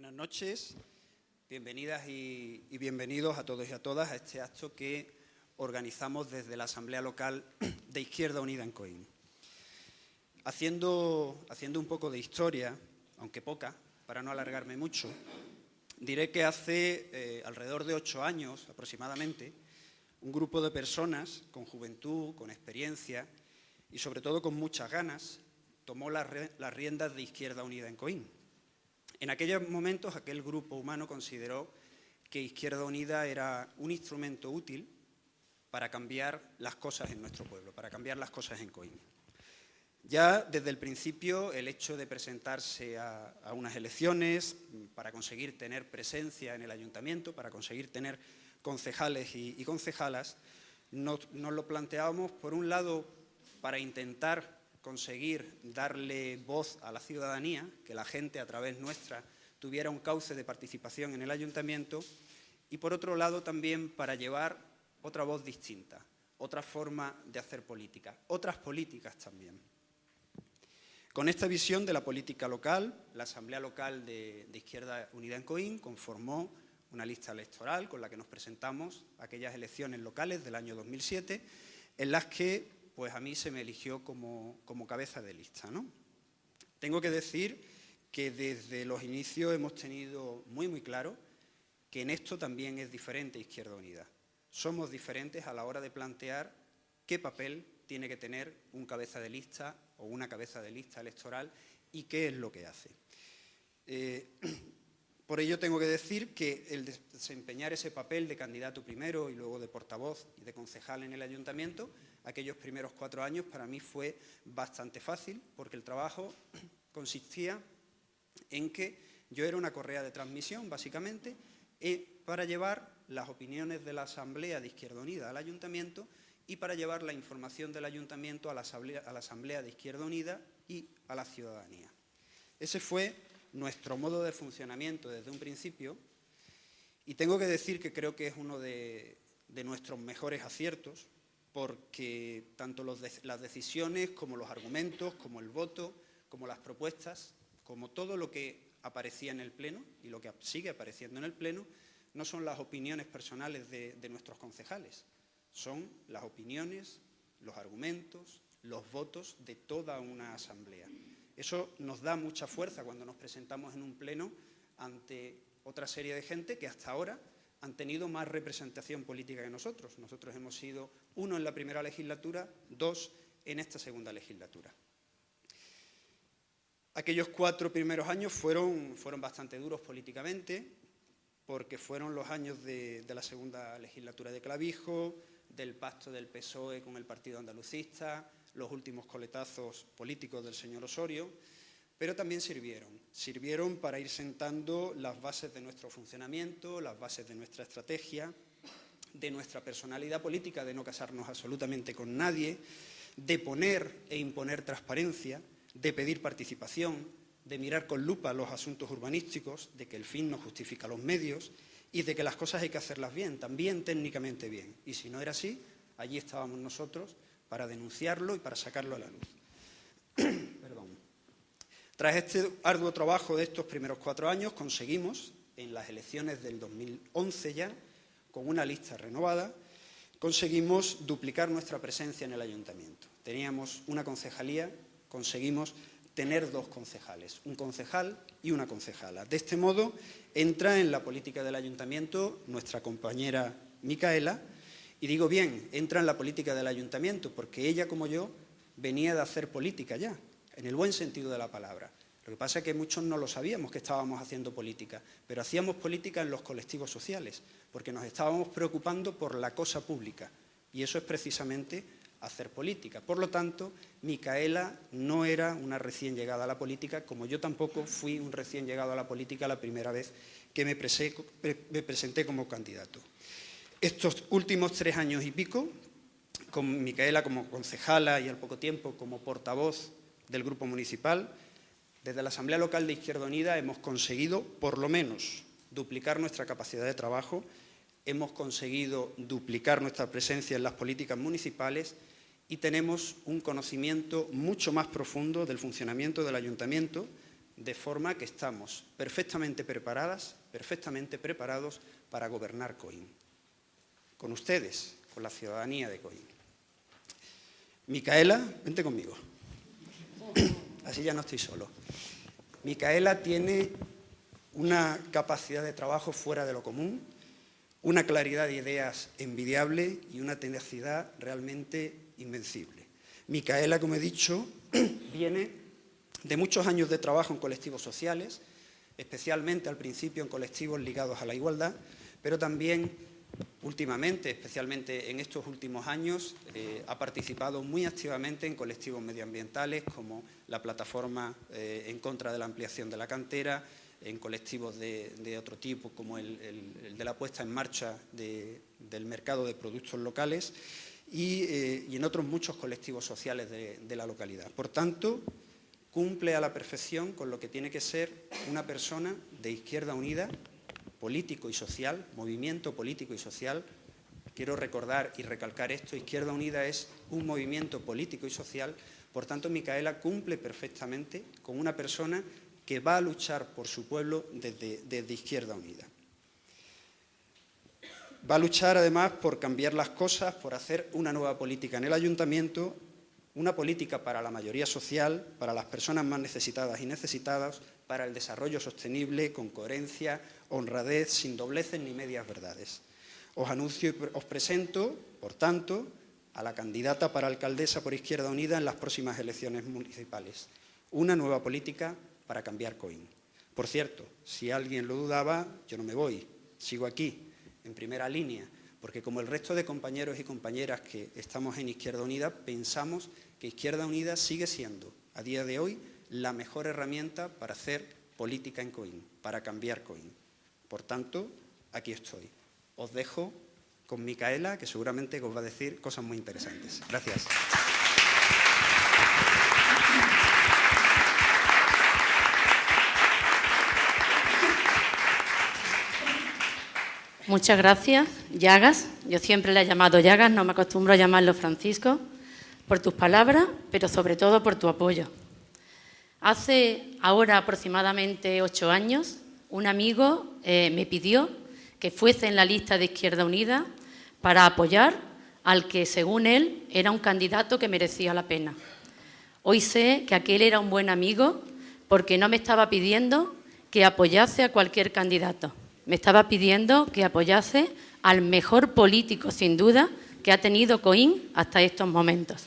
Buenas noches, bienvenidas y, bienvenidos a todos y a todas a este acto que organizamos desde la Asamblea Local de Izquierda Unida en Coín. Haciendo, haciendo un poco de historia, aunque poca, para no alargarme mucho, diré que hace eh, alrededor de ocho años aproximadamente, un grupo de personas con juventud, con experiencia y sobre todo con muchas ganas, tomó las riendas de Izquierda Unida en Coín en aquellos momentos aquel grupo humano consideró que Izquierda Unida era un instrumento útil para cambiar las cosas en nuestro pueblo, para cambiar las cosas en Coín. Ya desde el principio el hecho de presentarse a, unas elecciones para conseguir tener presencia en el ayuntamiento, para conseguir tener concejales y, concejalas, nos, nos lo planteábamos por un lado para intentar conseguir darle voz a la ciudadanía, que la gente a través nuestra tuviera un cauce de participación en el ayuntamiento y por otro lado también para llevar otra voz distinta, otra forma de hacer política, otras políticas también. Con esta visión de la política local, la Asamblea Local de, Izquierda Unida en Coín conformó una lista electoral con la que nos presentamos aquellas elecciones locales del año 2007, en las que pues a mí se me eligió como, cabeza de lista. ¿no? Tengo que decir que desde los inicios hemos tenido muy muy claro que en esto también es diferente Izquierda Unida. Somos diferentes a la hora de plantear qué papel tiene que tener un cabeza de lista o una cabeza de lista electoral y qué es lo que hace. Eh, por ello tengo que decir que el desempeñar ese papel de candidato primero y luego de portavoz y de concejal en el ayuntamiento aquellos primeros cuatro años para mí fue bastante fácil porque el trabajo consistía en que yo era una correa de transmisión, básicamente, para llevar las opiniones de la Asamblea de Izquierda Unida al Ayuntamiento y para llevar la información del Ayuntamiento a la Asamblea, a la Asamblea de Izquierda Unida y a la ciudadanía. Ese fue nuestro modo de funcionamiento desde un principio y tengo que decir que creo que es uno de nuestros mejores aciertos porque tanto las decisiones como los argumentos, como el voto, como las propuestas, como todo lo que aparecía en el Pleno y lo que sigue apareciendo en el Pleno, no son las opiniones personales de, de nuestros concejales, son las opiniones, los argumentos, los votos de toda una asamblea. Eso nos da mucha fuerza cuando nos presentamos en un pleno ante otra serie de gente que hasta ahora han tenido más representación política que nosotros. Nosotros hemos sido uno en la primera legislatura, dos en esta segunda legislatura. Aquellos cuatro primeros años fueron, fueron bastante duros políticamente, porque fueron los años de, de, la segunda legislatura de Clavijo, del pacto del PSOE con el Partido Andalucista, los últimos coletazos políticos del señor Osorio, pero también sirvieron. Sirvieron para ir sentando las bases de nuestro funcionamiento, las bases de nuestra estrategia, de nuestra personalidad política, de no casarnos absolutamente con nadie, de poner e imponer transparencia, de pedir participación, de mirar con lupa los asuntos urbanísticos, de que el fin no justifica los medios y de que las cosas hay que hacerlas bien, también técnicamente bien. Y si no era así, allí estábamos nosotros para denunciarlo y para sacarlo a la luz. Tras este arduo trabajo de estos primeros cuatro años, conseguimos, en las elecciones del 2011 ya, con una lista renovada, conseguimos duplicar nuestra presencia en el ayuntamiento. Teníamos una concejalía, conseguimos tener dos concejales, un concejal y una concejala. De este modo, entra en la política del ayuntamiento nuestra compañera Micaela, y digo bien, entra en la política del ayuntamiento, porque ella, como yo, venía de hacer política ya, en el buen sentido de la palabra. Lo que pasa es que muchos no lo sabíamos que estábamos haciendo política, pero hacíamos política en los colectivos sociales, porque nos estábamos preocupando por la cosa pública, y eso es precisamente hacer política. Por lo tanto, Micaela no era una recién llegada a la política, como yo tampoco fui un recién llegado a la política la primera vez que me, presenté como candidato. Estos últimos tres años y pico, con Micaela como concejala y al poco tiempo como portavoz del grupo municipal, desde la Asamblea Local de Izquierda Unida hemos conseguido, por lo menos, duplicar nuestra capacidad de trabajo, hemos conseguido duplicar nuestra presencia en las políticas municipales y tenemos un conocimiento mucho más profundo del funcionamiento del ayuntamiento, de forma que estamos perfectamente preparadas, perfectamente preparados para gobernar Coín. Con ustedes, con la ciudadanía de Coín. Micaela, vente conmigo. Así ya no estoy solo. Micaela tiene una capacidad de trabajo fuera de lo común, una claridad de ideas envidiable y una tenacidad realmente invencible. Micaela, como he dicho, viene de muchos años de trabajo en colectivos sociales, especialmente al principio en colectivos ligados a la igualdad, pero también últimamente, especialmente en estos últimos años, eh, ha participado muy activamente en colectivos medioambientales como la plataforma eh, en contra de la ampliación de la cantera, en colectivos de, otro tipo como el, de la puesta en marcha del mercado de productos locales eh, y, en otros muchos colectivos sociales de, la localidad. Por tanto, cumple a la perfección con lo que tiene que ser una persona de Izquierda Unida, político y social, movimiento político y social. Quiero recordar y recalcar esto, Izquierda Unida es un movimiento político y social, por tanto Micaela cumple perfectamente con una persona que va a luchar por su pueblo desde, Izquierda Unida. Va a luchar además por cambiar las cosas, por hacer una nueva política en el ayuntamiento, una política para la mayoría social, para las personas más necesitadas y necesitadas, para el desarrollo sostenible, con coherencia, honradez, sin dobleces ni medias verdades. Os anuncio y os presento, por tanto, a la candidata para alcaldesa por Izquierda Unida en las próximas elecciones municipales. Una nueva política para cambiar COIN. Por cierto, si alguien lo dudaba, yo no me voy, sigo aquí, en primera línea, porque como el resto de compañeros y compañeras que estamos en Izquierda Unida, pensamos que Izquierda Unida sigue siendo, a día de hoy, la mejor herramienta para hacer política en COIN, para cambiar COIN. Por tanto, aquí estoy. Os dejo con Micaela, que seguramente os va a decir cosas muy interesantes. Gracias. Muchas gracias, Llagas. Yo siempre le he llamado Llagas, no me acostumbro a llamarlo Francisco, por tus palabras, pero sobre todo por tu apoyo. Hace ahora aproximadamente ocho años, un amigo eh, me pidió que fuese en la lista de Izquierda Unida para apoyar al que, según él, era un candidato que merecía la pena. Hoy sé que aquel era un buen amigo porque no me estaba pidiendo que apoyase a cualquier candidato, me estaba pidiendo que apoyase al mejor político, sin duda, que ha tenido Coín hasta estos momentos.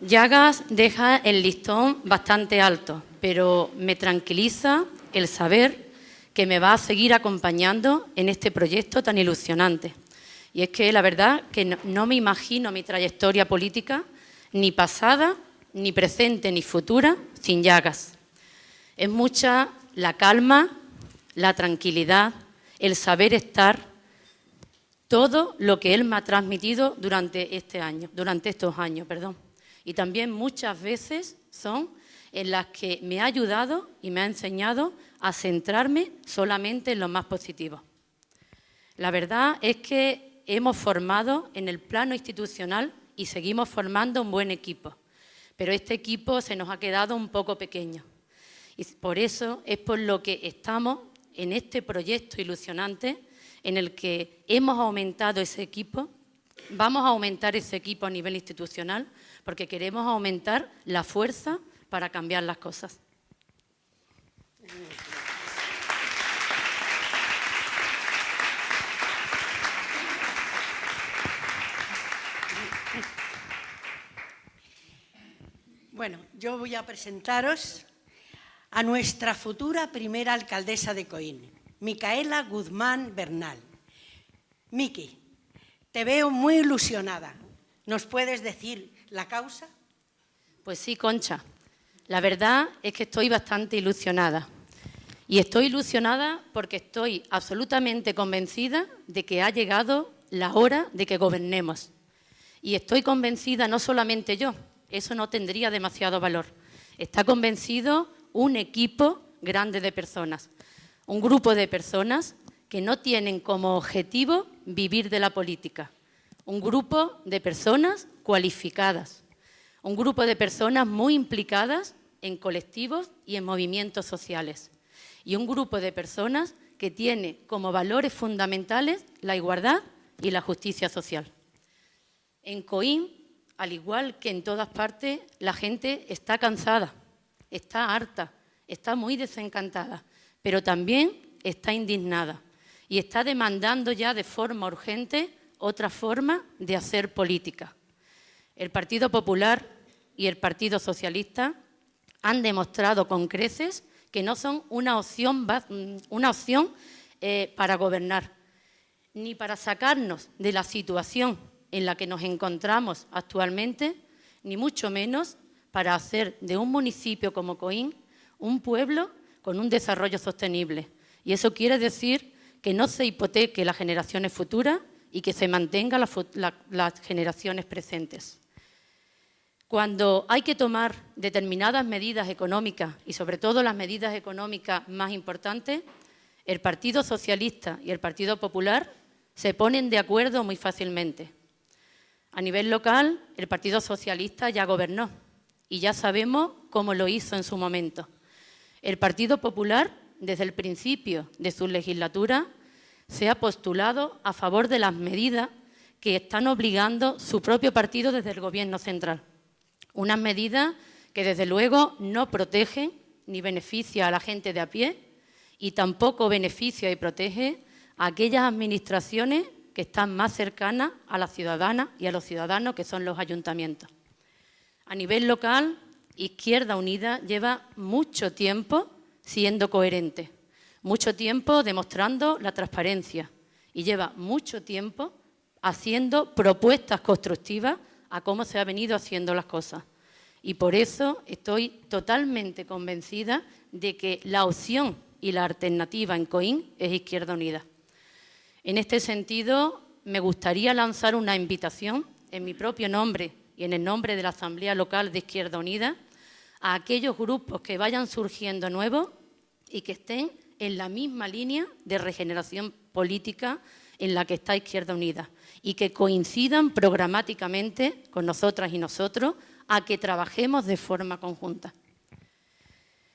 Llagas deja el listón bastante alto, pero me tranquiliza el saber que me va a seguir acompañando en este proyecto tan ilusionante. Y es que la verdad que no, me imagino mi trayectoria política, ni pasada, ni presente, ni futura, sin Llagas. Es mucha la calma la tranquilidad, el saber estar, todo lo que él me ha transmitido durante este año, durante estos años, perdón. Y también muchas veces son en las que me ha ayudado y me ha enseñado a centrarme solamente en lo más positivo. La verdad es que hemos formado en el plano institucional y seguimos formando un buen equipo, pero este equipo se nos ha quedado un poco pequeño. Y por eso es por lo que estamos en este proyecto ilusionante en el que hemos aumentado ese equipo, vamos a aumentar ese equipo a nivel institucional porque queremos aumentar la fuerza para cambiar las cosas. Bueno, yo voy a presentaros a nuestra futura primera alcaldesa de Coín, Micaela Guzmán Bernal. Miki, te veo muy ilusionada. ¿Nos puedes decir la causa? Pues sí, Concha. La verdad es que estoy bastante ilusionada. Y estoy ilusionada porque estoy absolutamente convencida de que ha llegado la hora de que gobernemos. Y estoy convencida no solamente yo, eso no tendría demasiado valor. Está convencido un equipo grande de personas, un grupo de personas que no tienen como objetivo vivir de la política, un grupo de personas cualificadas, un grupo de personas muy implicadas en colectivos y en movimientos sociales. Y un grupo de personas que tiene como valores fundamentales la igualdad y la justicia social. En Coín, al igual que en todas partes, la gente está cansada, está harta, está muy desencantada, pero también está indignada y está demandando ya de forma urgente otra forma de hacer política. El Partido Popular y el Partido Socialista han demostrado con creces que no son una opción, una opción eh, para gobernar, ni para sacarnos de la situación en la que nos encontramos actualmente, ni mucho menos para hacer de un municipio como Coín un pueblo con un desarrollo sostenible. Y eso quiere decir que no se hipoteque las generaciones futuras y que se mantengan las generaciones presentes. Cuando hay que tomar determinadas medidas económicas y sobre todo las medidas económicas más importantes, el Partido Socialista y el Partido Popular se ponen de acuerdo muy fácilmente. A nivel local, el Partido Socialista ya gobernó y ya sabemos cómo lo hizo en su momento. El Partido Popular, desde el principio de su legislatura, se ha postulado a favor de las medidas que están obligando su propio partido desde el Gobierno central. Unas medidas que desde luego no protegen ni beneficia a la gente de a pie y tampoco beneficia y protege a aquellas administraciones que están más cercanas a las ciudadanas y a los ciudadanos, que son los ayuntamientos. A nivel local, Izquierda Unida lleva mucho tiempo siendo coherente, mucho tiempo demostrando la transparencia y lleva mucho tiempo haciendo propuestas constructivas a cómo se ha venido haciendo las cosas. Y por eso estoy totalmente convencida de que la opción y la alternativa en COIN es Izquierda Unida. En este sentido, me gustaría lanzar una invitación en mi propio nombre y en el nombre de la Asamblea Local de Izquierda Unida a aquellos grupos que vayan surgiendo nuevos y que estén en la misma línea de regeneración política en la que está Izquierda Unida y que coincidan programáticamente con nosotras y nosotros a que trabajemos de forma conjunta.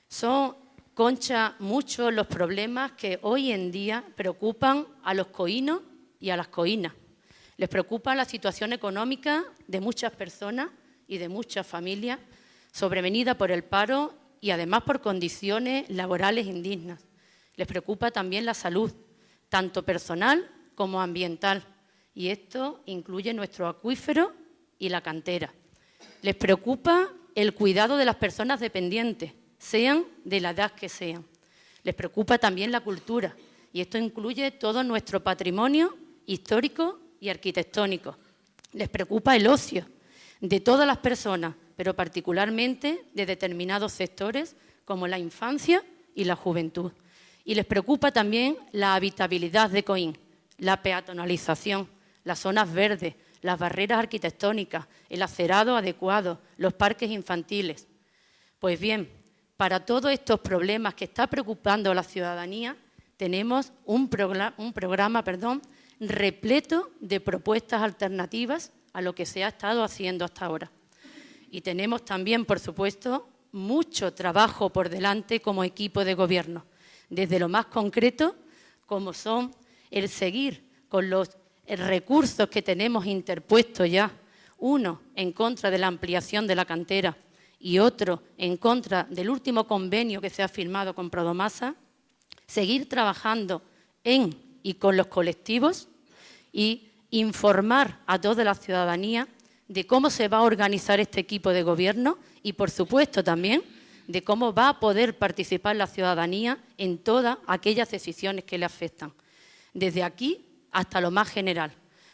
Son, Concha, muchos los problemas que hoy en día preocupan a los coínos y a las coínas. Les preocupa la situación económica de muchas personas y de muchas familias sobrevenida por el paro y además por condiciones laborales indignas. Les preocupa también la salud, tanto personal como ambiental y esto incluye nuestro acuífero y la cantera. Les preocupa el cuidado de las personas dependientes, sean de la edad que sean. Les preocupa también la cultura y esto incluye todo nuestro patrimonio histórico y arquitectónico. Les preocupa el ocio de todas las personas, pero particularmente de determinados sectores como la infancia y la juventud. Y les preocupa también la habitabilidad de Coín, la peatonalización, las zonas verdes, las barreras arquitectónicas, el acerado adecuado, los parques infantiles. Pues bien, para todos estos problemas que está preocupando a la ciudadanía, tenemos un, programa, perdón, repleto de propuestas alternativas a lo que se ha estado haciendo hasta ahora. Y tenemos también, por supuesto, mucho trabajo por delante como equipo de gobierno, desde lo más concreto, como son el seguir con los recursos que tenemos interpuestos ya, uno en contra de la ampliación de la cantera. Y otro en contra del último convenio que se ha firmado con Prodomasa, seguir trabajando en y con los colectivos y informar a toda la ciudadanía de cómo se va a organizar este equipo de gobierno y, por supuesto, también de cómo va a poder participar la ciudadanía en todas aquellas decisiones que le afectan. Desde aquí hasta lo más general.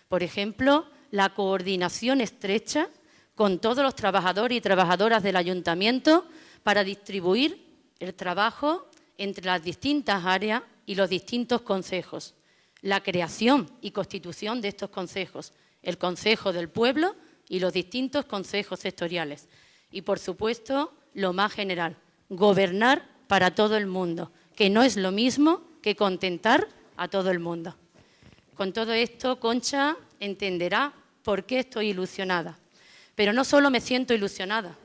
Por ejemplo, la coordinación estrecha con todos los trabajadores y trabajadoras del ayuntamiento para distribuir el trabajo entre las distintas áreas y los distintos consejos. La creación y constitución de estos consejos, el Consejo del Pueblo y los distintos consejos sectoriales. Y, por supuesto, lo más general, gobernar para todo el mundo, que no es lo mismo que contentar a todo el mundo. Con todo esto, Concha entenderá por qué estoy ilusionada. Pero no solo me siento ilusionada,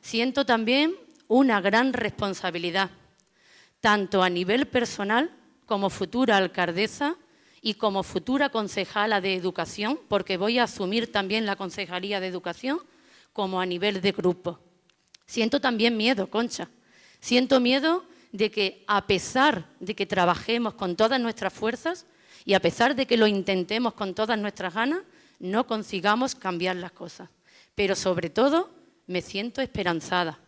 siento también una gran responsabilidad, tanto a nivel personal como futura alcaldesa y como futura concejala de educación, porque voy a asumir también la concejalía de educación, como a nivel de grupo. Siento también miedo, Concha. Siento miedo de que a pesar de que trabajemos con todas nuestras fuerzas y a pesar de que lo intentemos con todas nuestras ganas, no consigamos cambiar las cosas. Pero sobre todo me siento esperanzada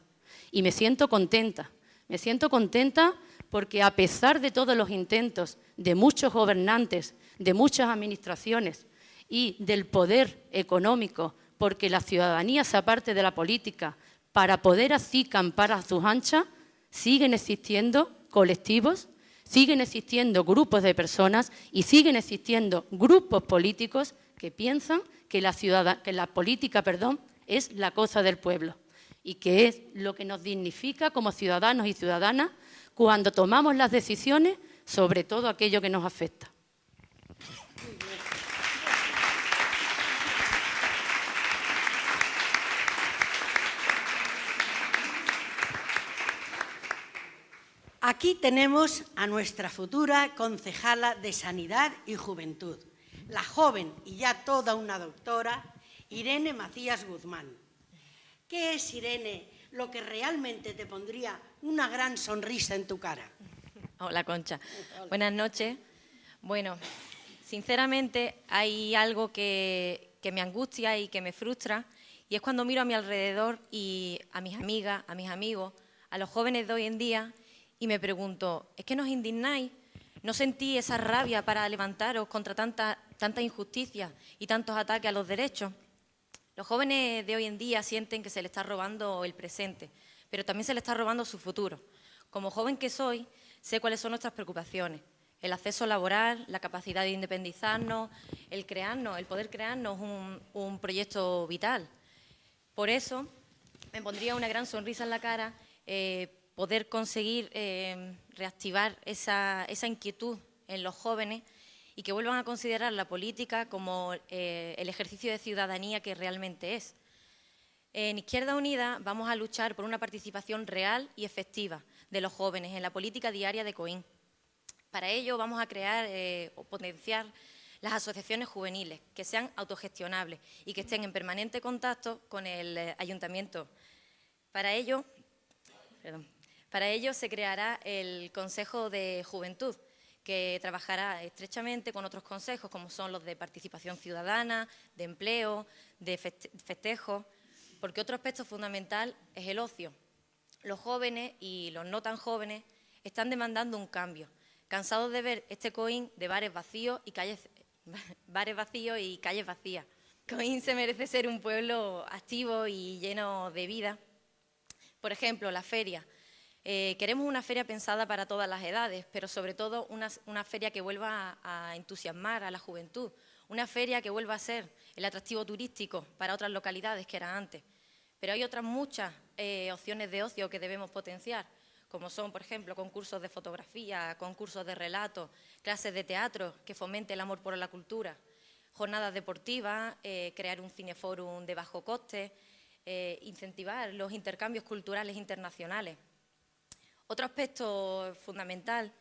y me siento contenta. Me siento contenta porque a pesar de todos los intentos de muchos gobernantes, de muchas administraciones y del poder económico, porque la ciudadanía se aparte de la política, para poder así campar a sus anchas, siguen existiendo colectivos, siguen existiendo grupos de personas y siguen existiendo grupos políticos que piensan que la, política perdón, es la cosa del pueblo y que es lo que nos dignifica como ciudadanos y ciudadanas cuando tomamos las decisiones sobre todo aquello que nos afecta. Aquí tenemos a nuestra futura concejala de Sanidad y Juventud, la joven y ya toda una doctora, Irene Macías Guzmán. ¿Qué es, Irene, lo que realmente te pondría una gran sonrisa en tu cara? Hola, Concha. Buenas noches. Bueno, sinceramente hay algo que, que me angustia y que me frustra y es cuando miro a mi alrededor y a mis amigas, a mis amigos, a los jóvenes de hoy en día y me pregunto, ¿es que nos indignáis? ¿No sentí esa rabia para levantaros contra tanta, tanta injusticia y tantos ataques a los derechos? Los jóvenes de hoy en día sienten que se les está robando el presente, pero también se les está robando su futuro. Como joven que soy, sé cuáles son nuestras preocupaciones. El acceso laboral, la capacidad de independizarnos, el crearnos, el poder crearnos un, un proyecto vital. Por eso me pondría una gran sonrisa en la cara eh, poder conseguir eh, reactivar esa, inquietud en los jóvenes y que vuelvan a considerar la política como eh, el ejercicio de ciudadanía que realmente es. En Izquierda Unida vamos a luchar por una participación real y efectiva de los jóvenes en la política diaria de COIN. Para ello vamos a crear eh, o potenciar las asociaciones juveniles que sean autogestionables y que estén en permanente contacto con el ayuntamiento. Para ello, perdón, para ello se creará el Consejo de Juventud, que trabajará estrechamente con otros consejos, como son los de participación ciudadana, de empleo, de festejo, porque otro aspecto fundamental es el ocio. Los jóvenes y los no tan jóvenes están demandando un cambio, cansados de ver este coín de bares vacíos y calles, bares vacíos y calles vacías. Coín se merece ser un pueblo activo y lleno de vida. Por ejemplo, la feria eh, queremos una feria pensada para todas las edades, pero sobre todo una, feria que vuelva a, entusiasmar a la juventud, una feria que vuelva a ser el atractivo turístico para otras localidades que era antes. Pero hay otras muchas eh, opciones de ocio que debemos potenciar, como son, por ejemplo, concursos de fotografía, concursos de relato, clases de teatro que fomente el amor por la cultura, jornadas deportivas, eh, crear un cineforum de bajo coste, incentivar los intercambios culturales internacionales. Otro aspecto fundamental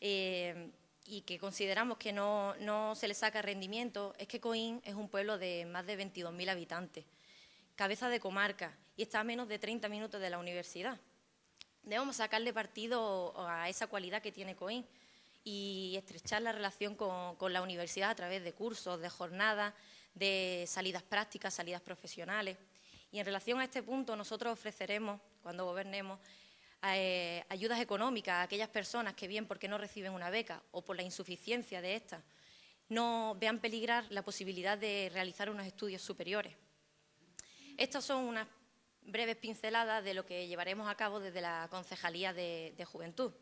eh, y que consideramos que no, se le saca rendimiento es que Coín es un pueblo de más de 22.000 habitantes, cabeza de comarca y está a menos de 30 minutos de la universidad. Debemos sacarle partido a esa cualidad que tiene Coín y estrechar la relación con, con la universidad a través de cursos, de jornadas, de salidas prácticas, salidas profesionales. Y en relación a este punto, nosotros ofreceremos, cuando gobernemos, eh, ayudas económicas a aquellas personas que bien porque no reciben una beca o por la insuficiencia de esta, no vean peligrar la posibilidad de realizar unos estudios superiores. Estas son unas breves pinceladas de lo que llevaremos a cabo desde la Concejalía de, Juventud.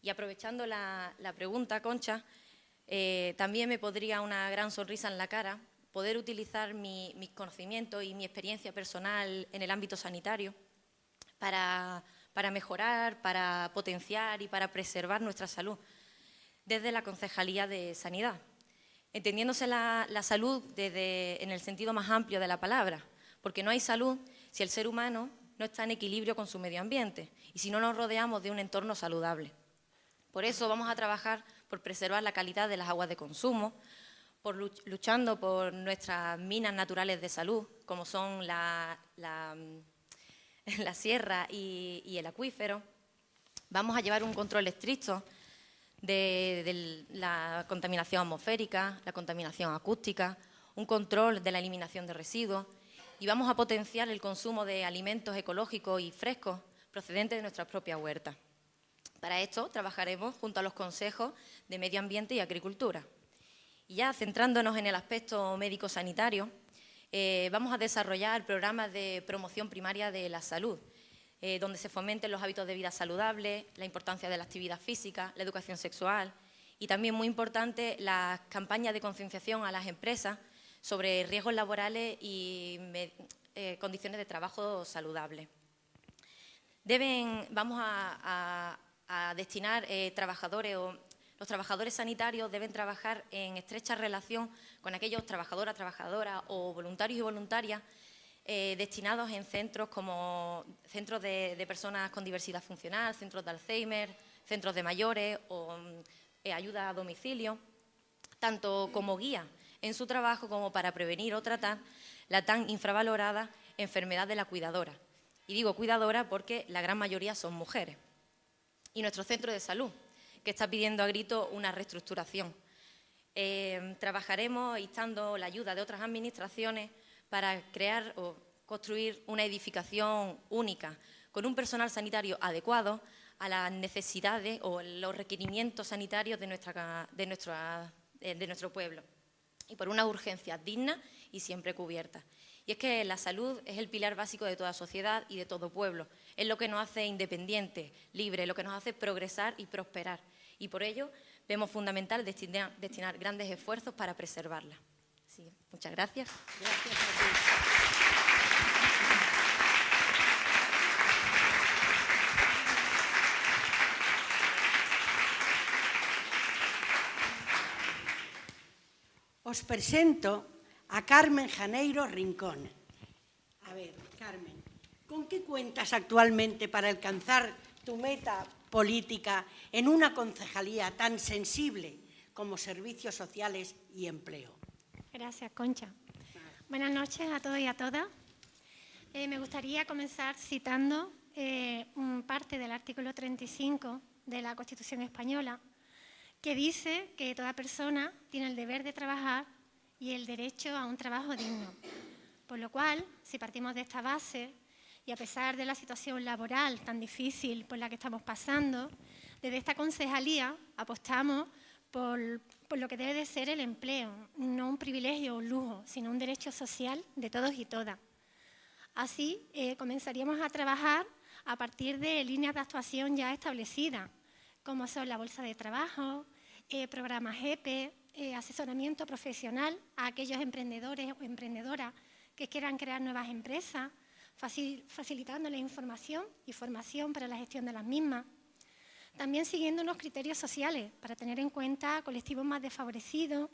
Y aprovechando la, pregunta, Concha, eh, también me podría una gran sonrisa en la cara poder utilizar mis conocimientos y mi experiencia personal en el ámbito sanitario para para mejorar, para potenciar y para preservar nuestra salud desde la Concejalía de Sanidad, entendiéndose la, salud desde, en el sentido más amplio de la palabra, porque no hay salud si el ser humano no está en equilibrio con su medio ambiente y si no nos rodeamos de un entorno saludable. Por eso vamos a trabajar por preservar la calidad de las aguas de consumo, por luchando por nuestras minas naturales de salud, como son la, sierra y, el acuífero. Vamos a llevar un control estricto de, la contaminación atmosférica, la contaminación acústica, un control de la eliminación de residuos y vamos a potenciar el consumo de alimentos ecológicos y frescos procedentes de nuestras propias huertas. Para esto trabajaremos junto a los consejos de Medio Ambiente y Agricultura. Y ya centrándonos en el aspecto médico-sanitario, eh, vamos a desarrollar programas de promoción primaria de la salud, eh, donde se fomenten los hábitos de vida saludables, la importancia de la actividad física, la educación sexual y también muy importante las campañas de concienciación a las empresas sobre riesgos laborales y eh, condiciones de trabajo saludables. Deben, vamos a, destinar trabajadores o los trabajadores sanitarios deben trabajar en estrecha relación con aquellos trabajadoras, trabajadoras o voluntarios y voluntarias eh, destinados en centros como centros de, personas con diversidad funcional, centros de Alzheimer, centros de mayores o eh, ayuda a domicilio, tanto como guía en su trabajo como para prevenir o tratar la tan infravalorada enfermedad de la cuidadora. Y digo cuidadora porque la gran mayoría son mujeres. Y nuestro centro de salud, que está pidiendo a grito una reestructuración. Eh, trabajaremos instando la ayuda de otras administraciones para crear o construir una edificación única con un personal sanitario adecuado a las necesidades o los requerimientos sanitarios de, nuestra, de, eh, de nuestro pueblo y por una urgencia digna y siempre cubierta. Y es que la salud es el pilar básico de toda sociedad y de todo pueblo. Es lo que nos hace independientes, libres, lo que nos hace progresar y prosperar y por ello vemos fundamental destinar, grandes esfuerzos para preservarla. muchas gracias. Os presento a Carmen Janeiro Rincón. A ver, Carmen, ¿con qué cuentas actualmente para alcanzar tu meta política en una concejalía tan sensible como servicios sociales y empleo. Gracias, Concha. Buenas noches a todos y a todas. Eh, me gustaría comenzar citando eh, parte del artículo 35 de la Constitución española, que dice que toda persona tiene el deber de trabajar y el derecho a un trabajo digno. Por lo cual, si partimos de esta base, y a pesar de la situación laboral tan difícil por la que estamos pasando, desde esta concejalía apostamos por, lo que debe de ser el empleo, no un privilegio o un lujo, sino un derecho social de todos y todas. Así eh, comenzaríamos a trabajar a partir de líneas de actuación ya establecidas, como son la bolsa de trabajo, eh, programas EPE, eh, asesoramiento profesional a aquellos emprendedores o emprendedoras que quieran crear nuevas empresas, facilitando la información y formación para la gestión de las mismas. También siguiendo unos criterios sociales para tener en cuenta colectivos más desfavorecidos,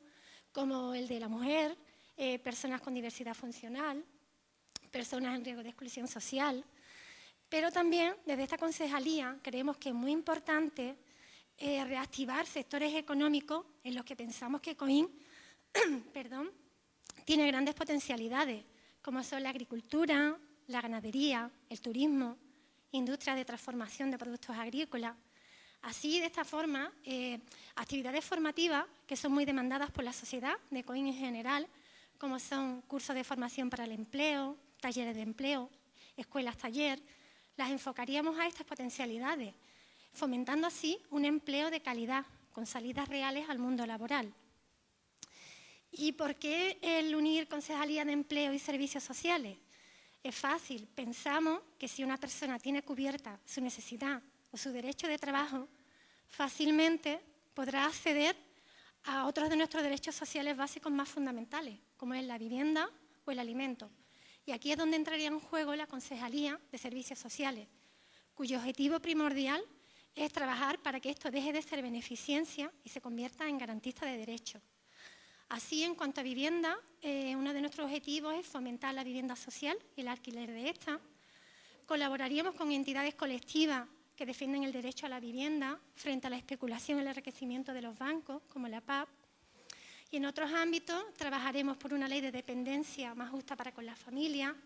como el de la mujer, eh, personas con diversidad funcional, personas en riesgo de exclusión social. Pero también desde esta concejalía creemos que es muy importante eh, reactivar sectores económicos en los que pensamos que COIN perdón, tiene grandes potencialidades, como son la agricultura, la ganadería, el turismo, industria de transformación de productos agrícolas. Así, de esta forma, eh, actividades formativas que son muy demandadas por la sociedad de COIN en general, como son cursos de formación para el empleo, talleres de empleo, escuelas taller, las enfocaríamos a estas potencialidades, fomentando así un empleo de calidad, con salidas reales al mundo laboral. ¿Y por qué el unir Concejalía de Empleo y Servicios Sociales? Es fácil, pensamos que si una persona tiene cubierta su necesidad o su derecho de trabajo, fácilmente podrá acceder a otros de nuestros derechos sociales básicos más fundamentales, como es la vivienda o el alimento. Y aquí es donde entraría en juego la Concejalía de Servicios Sociales, cuyo objetivo primordial es trabajar para que esto deje de ser beneficencia y se convierta en garantista de derechos. Así, en cuanto a vivienda, eh, uno de nuestros objetivos es fomentar la vivienda social y el alquiler de esta, colaboraríamos con entidades colectivas que defienden el derecho a la vivienda frente a la especulación y el enriquecimiento de los bancos, como la PAP. Y en otros ámbitos trabajaremos por una ley de dependencia más justa para con la familia.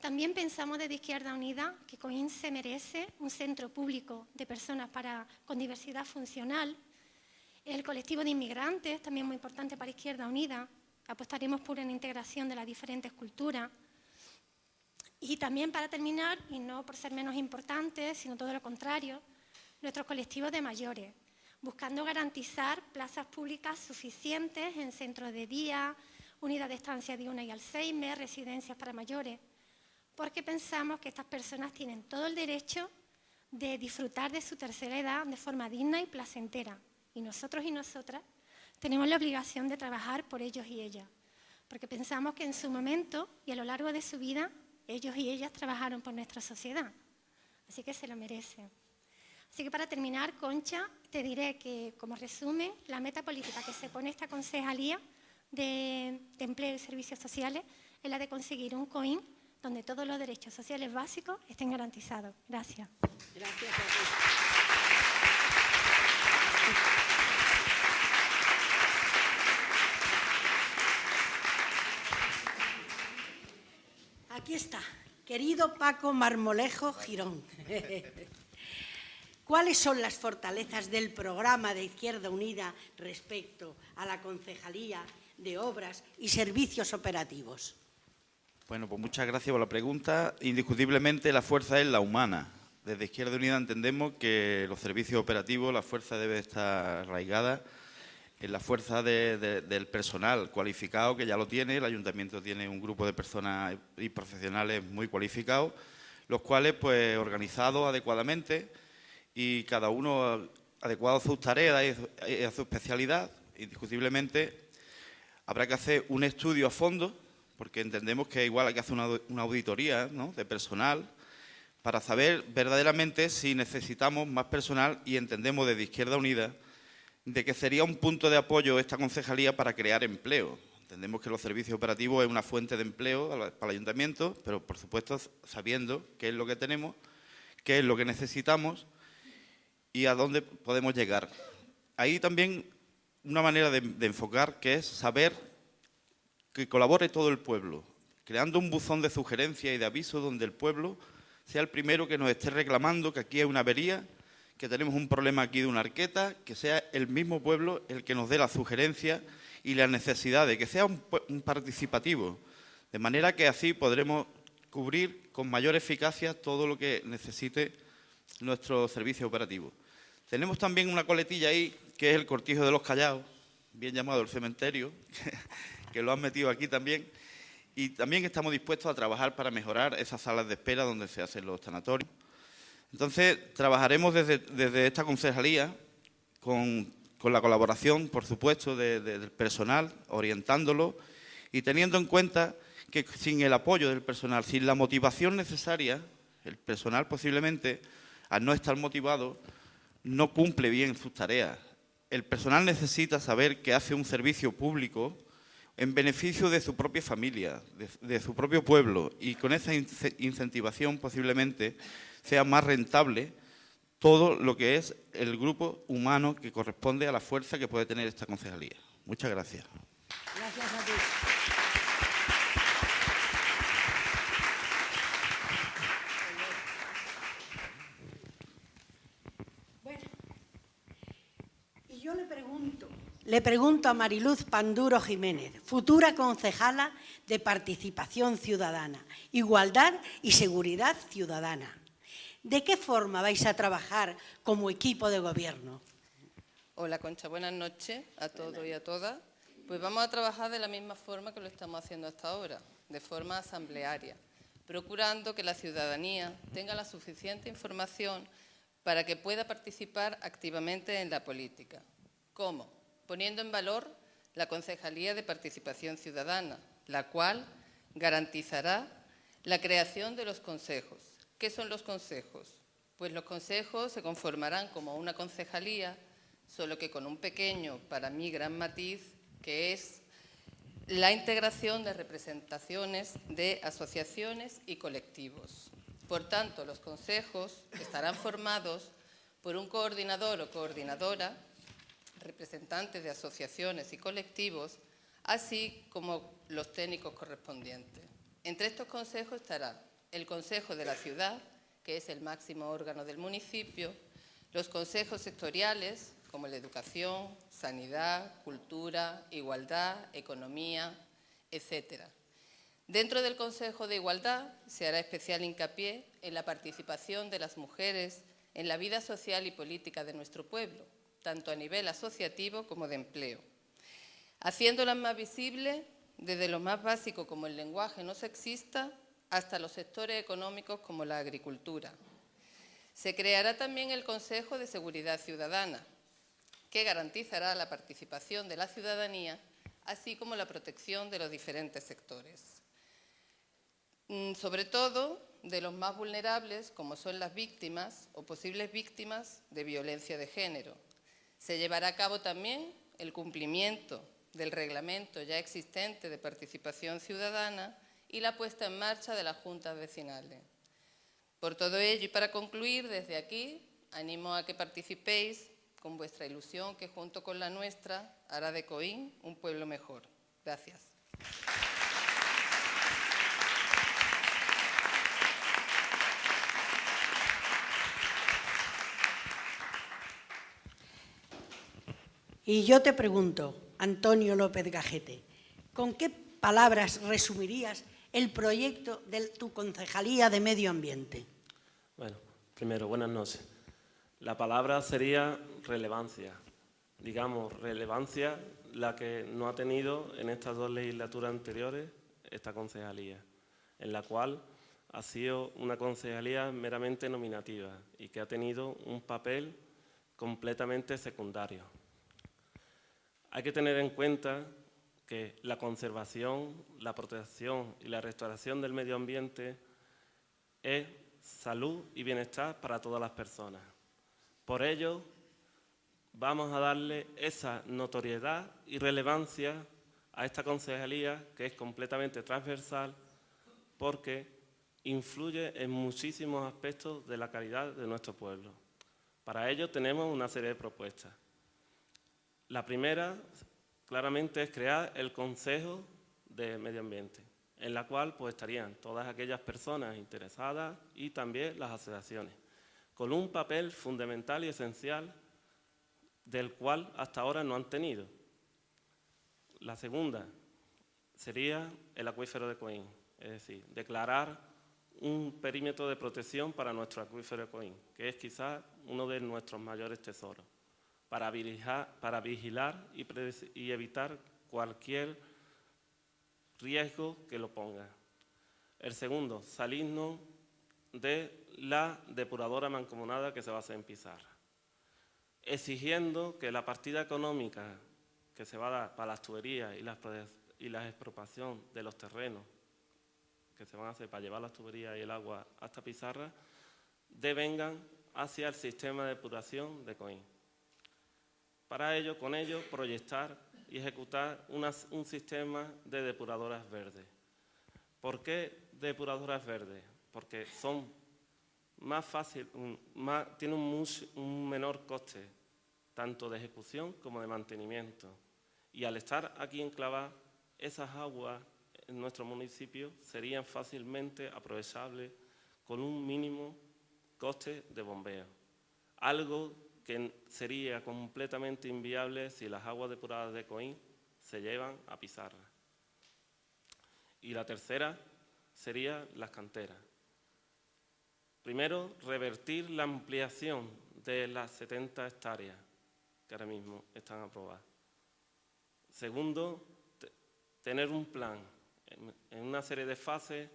También pensamos desde Izquierda Unida que COIN se merece un centro público de personas para, con diversidad funcional. El colectivo de inmigrantes, también muy importante para Izquierda Unida. Apostaremos por una integración de las diferentes culturas. Y también para terminar, y no por ser menos importante, sino todo lo contrario, nuestros colectivos de mayores, buscando garantizar plazas públicas suficientes en centros de día, unidades de estancia de una y Alzheimer, residencias para mayores, porque pensamos que estas personas tienen todo el derecho de disfrutar de su tercera edad de forma digna y placentera. Y nosotros y nosotras tenemos la obligación de trabajar por ellos y ellas, porque pensamos que en su momento y a lo largo de su vida ellos y ellas trabajaron por nuestra sociedad, así que se lo merecen. Así que para terminar, Concha, te diré que, como resumen, la meta política que se pone esta concejalía de, empleo y servicios sociales es la de conseguir un COIN donde todos los derechos sociales básicos estén garantizados. Gracias. Gracias Aquí está, querido Paco Marmolejo Girón. ¿Cuáles son las fortalezas del programa de Izquierda Unida respecto a la Concejalía de Obras y Servicios Operativos? Bueno, pues muchas gracias por la pregunta. Indiscutiblemente la fuerza es la humana. Desde Izquierda Unida entendemos que los servicios operativos, la fuerza debe estar arraigada en la fuerza del personal cualificado, que ya lo tiene, el ayuntamiento tiene un grupo de personas y profesionales muy cualificados, los cuales, pues, organizados adecuadamente y cada uno adecuado a sus tareas y a su especialidad, indiscutiblemente habrá que hacer un estudio a fondo, porque entendemos que igual hay que hacer una, auditoría de personal para saber verdaderamente si necesitamos más personal y entendemos desde Izquierda Unida de que sería un punto de apoyo esta concejalía para crear empleo. Entendemos que los servicios operativos es una fuente de empleo para el ayuntamiento, pero por supuesto sabiendo qué es lo que tenemos, qué es lo que necesitamos y a dónde podemos llegar. Ahí también una manera de, de enfocar que es saber que colabore todo el pueblo, creando un buzón de sugerencia y de aviso donde el pueblo sea el primero que nos esté reclamando que aquí hay una avería que tenemos un problema aquí de una arqueta, que sea el mismo pueblo el que nos dé la sugerencia y la necesidad de que sea un, participativo, de manera que así podremos cubrir con mayor eficacia todo lo que necesite nuestro servicio operativo. Tenemos también una coletilla ahí, que es el cortijo de los callados, bien llamado el cementerio, que lo han metido aquí también, y también estamos dispuestos a trabajar para mejorar esas salas de espera donde se hacen los sanatorios. Entonces, trabajaremos desde, esta concejalía con, la colaboración, por supuesto, del personal, orientándolo y teniendo en cuenta que sin el apoyo del personal, sin la motivación necesaria, el personal posiblemente, al no estar motivado, no cumple bien sus tareas. El personal necesita saber que hace un servicio público en beneficio de su propia familia, de su propio pueblo, y con esa incentivación posiblemente sea más rentable todo lo que es el grupo humano que corresponde a la fuerza que puede tener esta concejalía. Muchas gracias. Gracias a ti. Bueno, y yo le pregunto, le pregunto a Mariluz Panduro Jiménez, futura concejala de Participación Ciudadana, Igualdad y Seguridad Ciudadana. ¿De qué forma vais a trabajar como equipo de gobierno? Hola Concha, buenas noches a todos y a todas. Pues vamos a trabajar de la misma forma que lo estamos haciendo hasta ahora, de forma asamblearia, procurando que la ciudadanía tenga la suficiente información para que pueda participar activamente en la política. ¿Cómo? Poniendo en valor la Concejalía de Participación Ciudadana, la cual garantizará la creación de los consejos, ¿Qué son los consejos? Pues los consejos se conformarán como una concejalía, solo que con un pequeño, para mí, gran matiz, que es la integración de representaciones de asociaciones y colectivos. Por tanto, los consejos estarán formados por un coordinador o coordinadora, representantes de asociaciones y colectivos, así como los técnicos correspondientes. Entre estos consejos estará el Consejo de la Ciudad, que es el máximo órgano del municipio, los consejos sectoriales, como la educación, sanidad, cultura, igualdad, economía, etc. Dentro del Consejo de Igualdad se hará especial hincapié en la participación de las mujeres en la vida social y política de nuestro pueblo, tanto a nivel asociativo como de empleo, haciéndolas más visibles desde lo más básico como el lenguaje no sexista hasta los sectores económicos como la agricultura. Se creará también el Consejo de Seguridad Ciudadana, que garantizará la participación de la ciudadanía, así como la protección de los diferentes sectores. Mm, sobre todo de los más vulnerables, como son las víctimas o posibles víctimas de violencia de género. Se llevará a cabo también el cumplimiento del reglamento ya existente de participación ciudadana y la puesta en marcha de las juntas vecinales. Por todo ello y para concluir, desde aquí animo a que participéis con vuestra ilusión que junto con la nuestra hará de Coín un pueblo mejor. Gracias. Y yo te pregunto, Antonio López Gajete, ¿con qué palabras resumirías el proyecto de tu concejalía de medio ambiente? Bueno, primero, buenas noches. La palabra sería relevancia. Digamos, relevancia la que no ha tenido en estas dos legislaturas anteriores esta concejalía, en la cual ha sido una concejalía meramente nominativa y que ha tenido un papel completamente secundario. Hay que tener en cuenta que la conservación, la protección y la restauración del medio ambiente es salud y bienestar para todas las personas. Por ello, vamos a darle esa notoriedad y relevancia a esta concejalía que es completamente transversal porque influye en muchísimos aspectos de la calidad de nuestro pueblo. Para ello tenemos una serie de propuestas. La primera claramente es crear el Consejo de Medio Ambiente, en la cual pues, estarían todas aquellas personas interesadas y también las asociaciones, con un papel fundamental y esencial del cual hasta ahora no han tenido. La segunda sería el acuífero de Coín, es decir, declarar un perímetro de protección para nuestro acuífero de Coín, que es quizás uno de nuestros mayores tesoros para vigilar, y, evitar cualquier riesgo que lo ponga. El segundo, salirnos de la depuradora mancomunada que se va a hacer en Pizarra, exigiendo que la partida económica que se va a dar para las tuberías y la, y la expropiación de los terrenos que se van a hacer para llevar las tuberías y el agua hasta Pizarra, devengan hacia el sistema de depuración de Coín. Para ello, con ello, proyectar y ejecutar un sistema de depuradoras verdes. ¿Por qué depuradoras verdes? Porque son más fácil, tienen un, menor coste, tanto de ejecución como de mantenimiento. Y al estar aquí enclavadas, esas aguas en nuestro municipio serían fácilmente aprovechables con un mínimo coste de bombeo. Algo que sería completamente inviable si las aguas depuradas de Coín se llevan a Pizarra. Y la tercera sería las canteras. Primero, revertir la ampliación de las 70 hectáreas que ahora mismo están aprobadas. Segundo, tener un plan en una serie de fases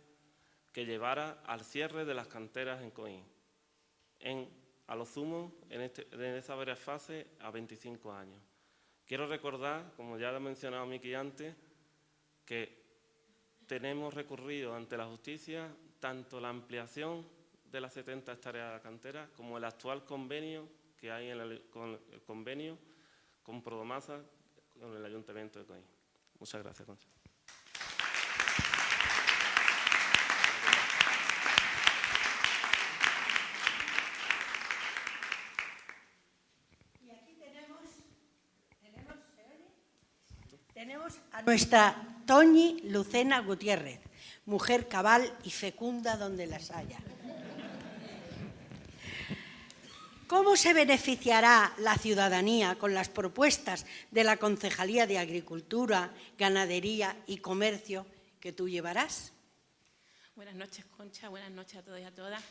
que llevara al cierre de las canteras en Coín, a lo sumo en, este, en esa varias fase a 25 años. Quiero recordar, como ya lo ha mencionado Miki antes, que tenemos recurrido ante la justicia tanto la ampliación de las 70 hectáreas de la cantera como el actual convenio que hay en el, con el convenio con Prodomasa con el Ayuntamiento de Coín. Muchas gracias, Concha. A nuestra Toñi Lucena Gutiérrez, mujer cabal y fecunda donde las haya. ¿Cómo se beneficiará la ciudadanía con las propuestas de la Concejalía de Agricultura, Ganadería y Comercio que tú llevarás? Buenas noches, Concha. Buenas noches a todos y a todas.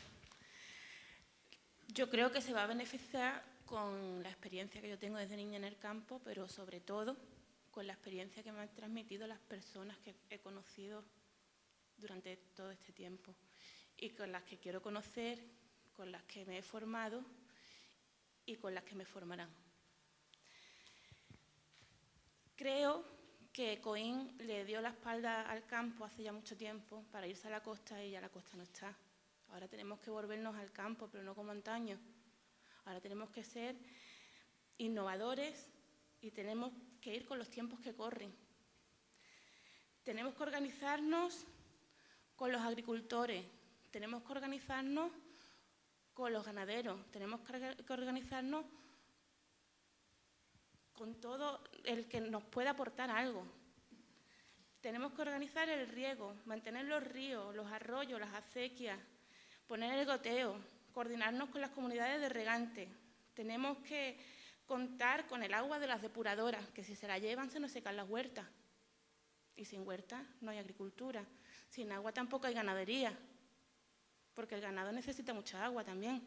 Yo creo que se va a beneficiar con la experiencia que yo tengo desde niña en el campo, pero sobre todo con la experiencia que me han transmitido las personas que he conocido durante todo este tiempo y con las que quiero conocer, con las que me he formado y con las que me formarán. Creo que Coín le dio la espalda al campo hace ya mucho tiempo para irse a la costa y ya la costa no está. Ahora tenemos que volvernos al campo, pero no como antaño. Ahora tenemos que ser innovadores y tenemos que ir con los tiempos que corren. Tenemos que organizarnos con los agricultores, tenemos que organizarnos con los ganaderos, tenemos que organizarnos con todo el que nos pueda aportar algo. Tenemos que organizar el riego, mantener los ríos, los arroyos, las acequias, poner el goteo, coordinarnos con las comunidades de regantes. Tenemos que contar con el agua de las depuradoras, que si se la llevan se nos secan las huertas. Y sin huertas no hay agricultura. Sin agua tampoco hay ganadería, porque el ganado necesita mucha agua también.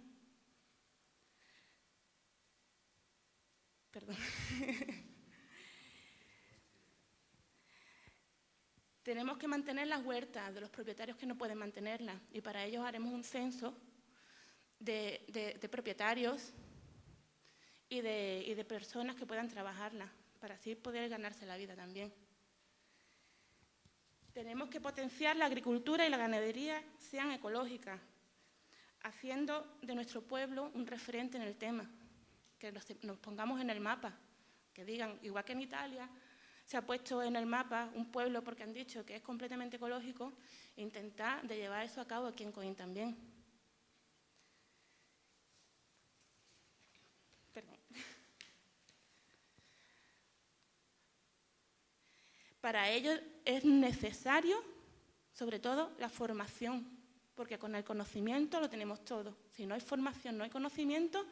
Perdón. Tenemos que mantener las huertas de los propietarios que no pueden mantenerlas y para ello haremos un censo de, propietarios y de, personas que puedan trabajarla, para así poder ganarse la vida también. Tenemos que potenciar la agricultura y la ganadería sean ecológicas, haciendo de nuestro pueblo un referente en el tema, que nos, nos pongamos en el mapa, que digan, igual que en Italia, se ha puesto en el mapa un pueblo porque han dicho que es completamente ecológico, intentar de llevar eso a cabo aquí en Coín también. Para ello es necesario, sobre todo, la formación, porque con el conocimiento lo tenemos todo. Si no hay formación, no hay conocimiento,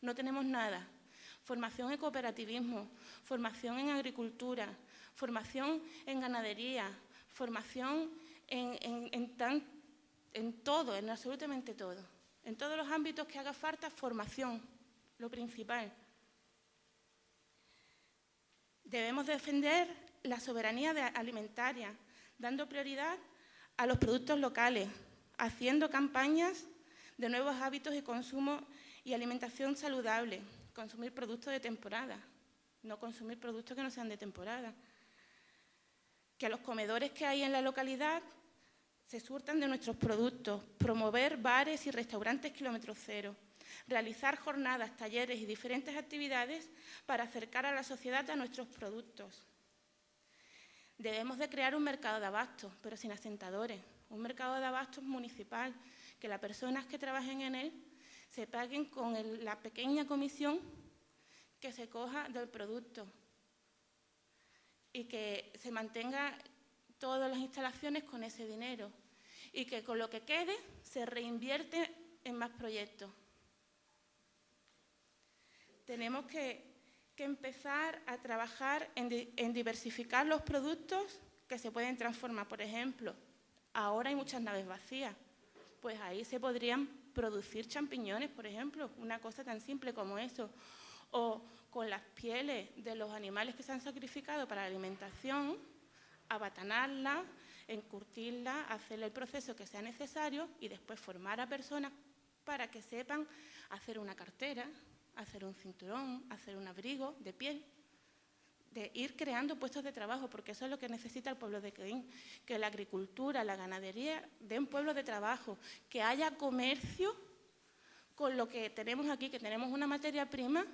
no tenemos nada. Formación en cooperativismo, formación en agricultura, formación en ganadería, formación en, en todo, en absolutamente todo. En todos los ámbitos que haga falta, formación, lo principal. Debemos defender la soberanía alimentaria, dando prioridad a los productos locales, haciendo campañas de nuevos hábitos de consumo y alimentación saludable, consumir productos de temporada, no consumir productos que no sean de temporada. Que a los comedores que hay en la localidad se surtan de nuestros productos, promover bares y restaurantes kilómetro cero, realizar jornadas, talleres y diferentes actividades para acercar a la sociedad a nuestros productos. Debemos de crear un mercado de abastos, pero sin asentadores, un mercado de abastos municipal, que las personas que trabajen en él se paguen con la pequeña comisión que se coja del producto. Y que se mantenga todas las instalaciones con ese dinero. Y que con lo que quede se reinvierte en más proyectos. Tenemos que que empezar a trabajar en, diversificar los productos que se pueden transformar. Por ejemplo, ahora hay muchas naves vacías, pues ahí se podrían producir champiñones, por ejemplo, una cosa tan simple como eso. O con las pieles de los animales que se han sacrificado para la alimentación, abatanarlas, encurtirlas, hacer el proceso que sea necesario y después formar a personas para que sepan hacer una cartera, hacer un cinturón, hacer un abrigo de piel, de ir creando puestos de trabajo, porque eso es lo que necesita el pueblo de Queín, que la agricultura, la ganadería den pueblo de trabajo, que haya comercio con lo que tenemos aquí, que tenemos una materia prima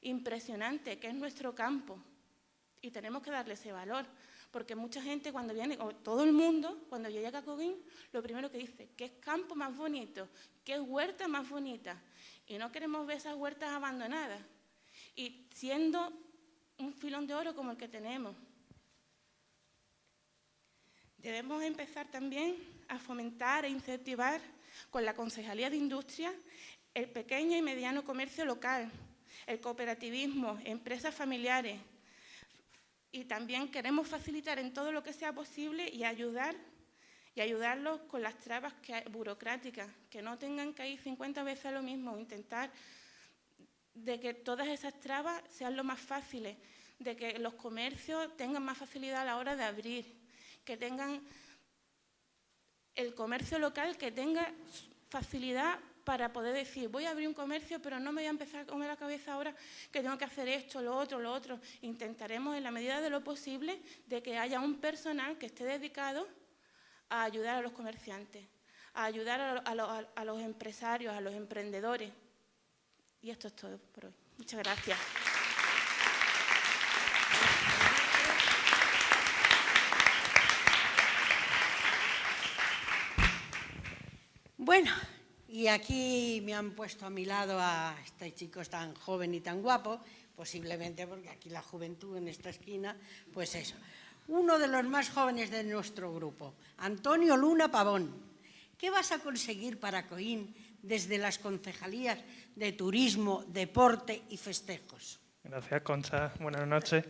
impresionante, que es nuestro campo, y tenemos que darle ese valor, porque mucha gente cuando viene, o todo el mundo, cuando llega a Coguín, lo primero que dice, ¿qué campo más bonito? ¿Qué huerta más bonita? Y no queremos ver esas huertas abandonadas. Y siendo un filón de oro como el que tenemos. Debemos empezar también a fomentar e incentivar con la Concejalía de Industria el pequeño y mediano comercio local, el cooperativismo, empresas familiares. Y también queremos facilitar en todo lo que sea posible y ayudar y ayudarlos con las trabas burocráticas, que no tengan que ir 50 veces a lo mismo, intentar de que todas esas trabas sean lo más fáciles, de que los comercios tengan más facilidad a la hora de abrir, que tengan el comercio local que tenga facilidad para poder decir, voy a abrir un comercio, pero no me voy a empezar a comer la cabeza ahora que tengo que hacer esto, lo otro, lo otro. Intentaremos, en la medida de lo posible, de que haya un personal que esté dedicado a ayudar a los comerciantes, a ayudar a, a los empresarios, a los emprendedores. Y esto es todo por hoy. Muchas gracias. Bueno, y aquí me han puesto a mi lado a este chico tan joven y tan guapo, posiblemente porque aquí la juventud en esta esquina, pues eso. Uno de los más jóvenes de nuestro grupo, Antonio Luna Pavón. ¿Qué vas a conseguir para Coín desde las concejalías de turismo, deporte y festejos? Gracias, Concha. Buenas noches.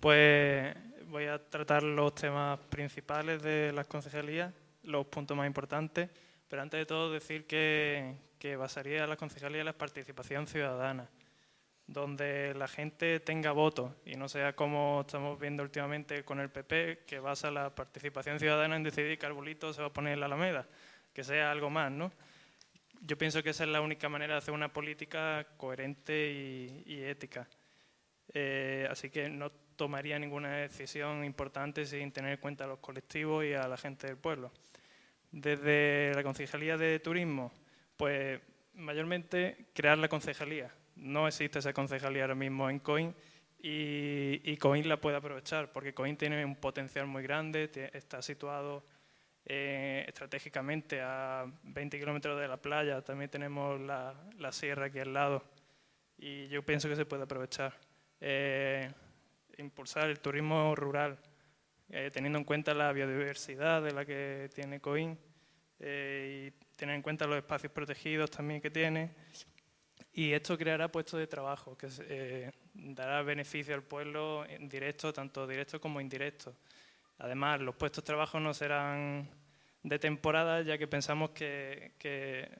Pues voy a tratar los temas principales de las concejalías, los puntos más importantes pero antes de todo decir que, basaría la concejalía en la participación ciudadana, donde la gente tenga voto y no sea como estamos viendo últimamente con el PP, que basa la participación ciudadana en decidir qué arbolito se va a poner en la Alameda, que sea algo más, ¿no? Yo pienso que esa es la única manera de hacer una política coherente y, ética. Eh, así que no tomaría ninguna decisión importante sin tener en cuenta a los colectivos y a la gente del pueblo. Desde la Concejalía de Turismo, pues mayormente crear la concejalía. No existe esa concejalía ahora mismo en COIN y, COIN la puede aprovechar porque COIN tiene un potencial muy grande, está situado eh, estratégicamente a 20 kilómetros de la playa, también tenemos la, sierra aquí al lado y yo pienso que se puede aprovechar. Eh, impulsar el turismo rural, eh, teniendo en cuenta la biodiversidad de la que tiene COIN y tener en cuenta los espacios protegidos también que tiene. Y esto creará puestos de trabajo, que eh, dará beneficio al pueblo en directo, tanto directo como indirecto. Además, los puestos de trabajo no serán de temporada, ya que pensamos que,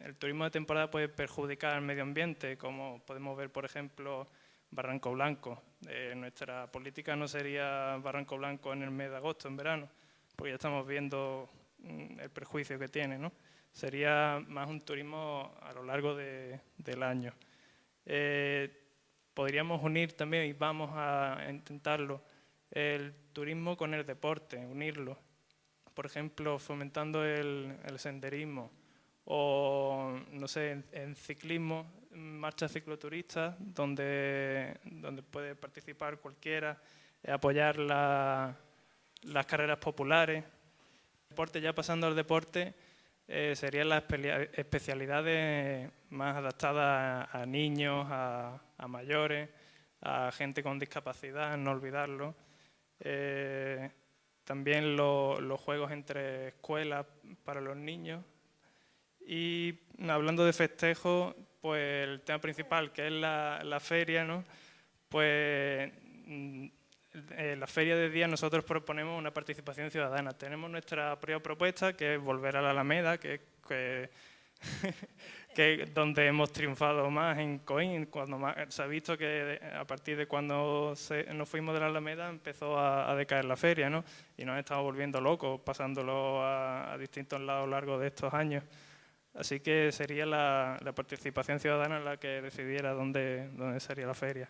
el turismo de temporada puede perjudicar al medio ambiente, como podemos ver, por ejemplo, Barranco Blanco. Eh, nuestra política no sería Barranco Blanco en el mes de agosto, en verano, porque ya estamos viendo mm, el perjuicio que tiene. ¿no? Sería más un turismo a lo largo del año. Eh, podríamos unir también, y vamos a intentarlo, el turismo con el deporte, unirlo. Por ejemplo, fomentando el, senderismo o, no sé, en ciclismo, marchas cicloturistas donde, donde puede participar cualquiera, eh, apoyar las carreras populares. Deporte, ya pasando al deporte, eh, serían las especialidades más adaptadas a, niños, a, mayores, a gente con discapacidad, no olvidarlo. Eh, también los juegos entre escuelas para los niños. Y hablando de festejos, pues el tema principal, que es la, feria, ¿no? pues en mm, la feria de día nosotros proponemos una participación ciudadana. Tenemos nuestra propia propuesta, que es volver a la Alameda, que, que, que donde hemos triunfado más en Coín. Cuando se ha visto que a partir de cuando nos fuimos de la Alameda empezó a, decaer la feria, ¿no? y nos estamos volviendo locos, pasándolo a, a distintos lados a lo largo de estos años. Así que sería la, participación ciudadana la que decidiera dónde, dónde sería la feria.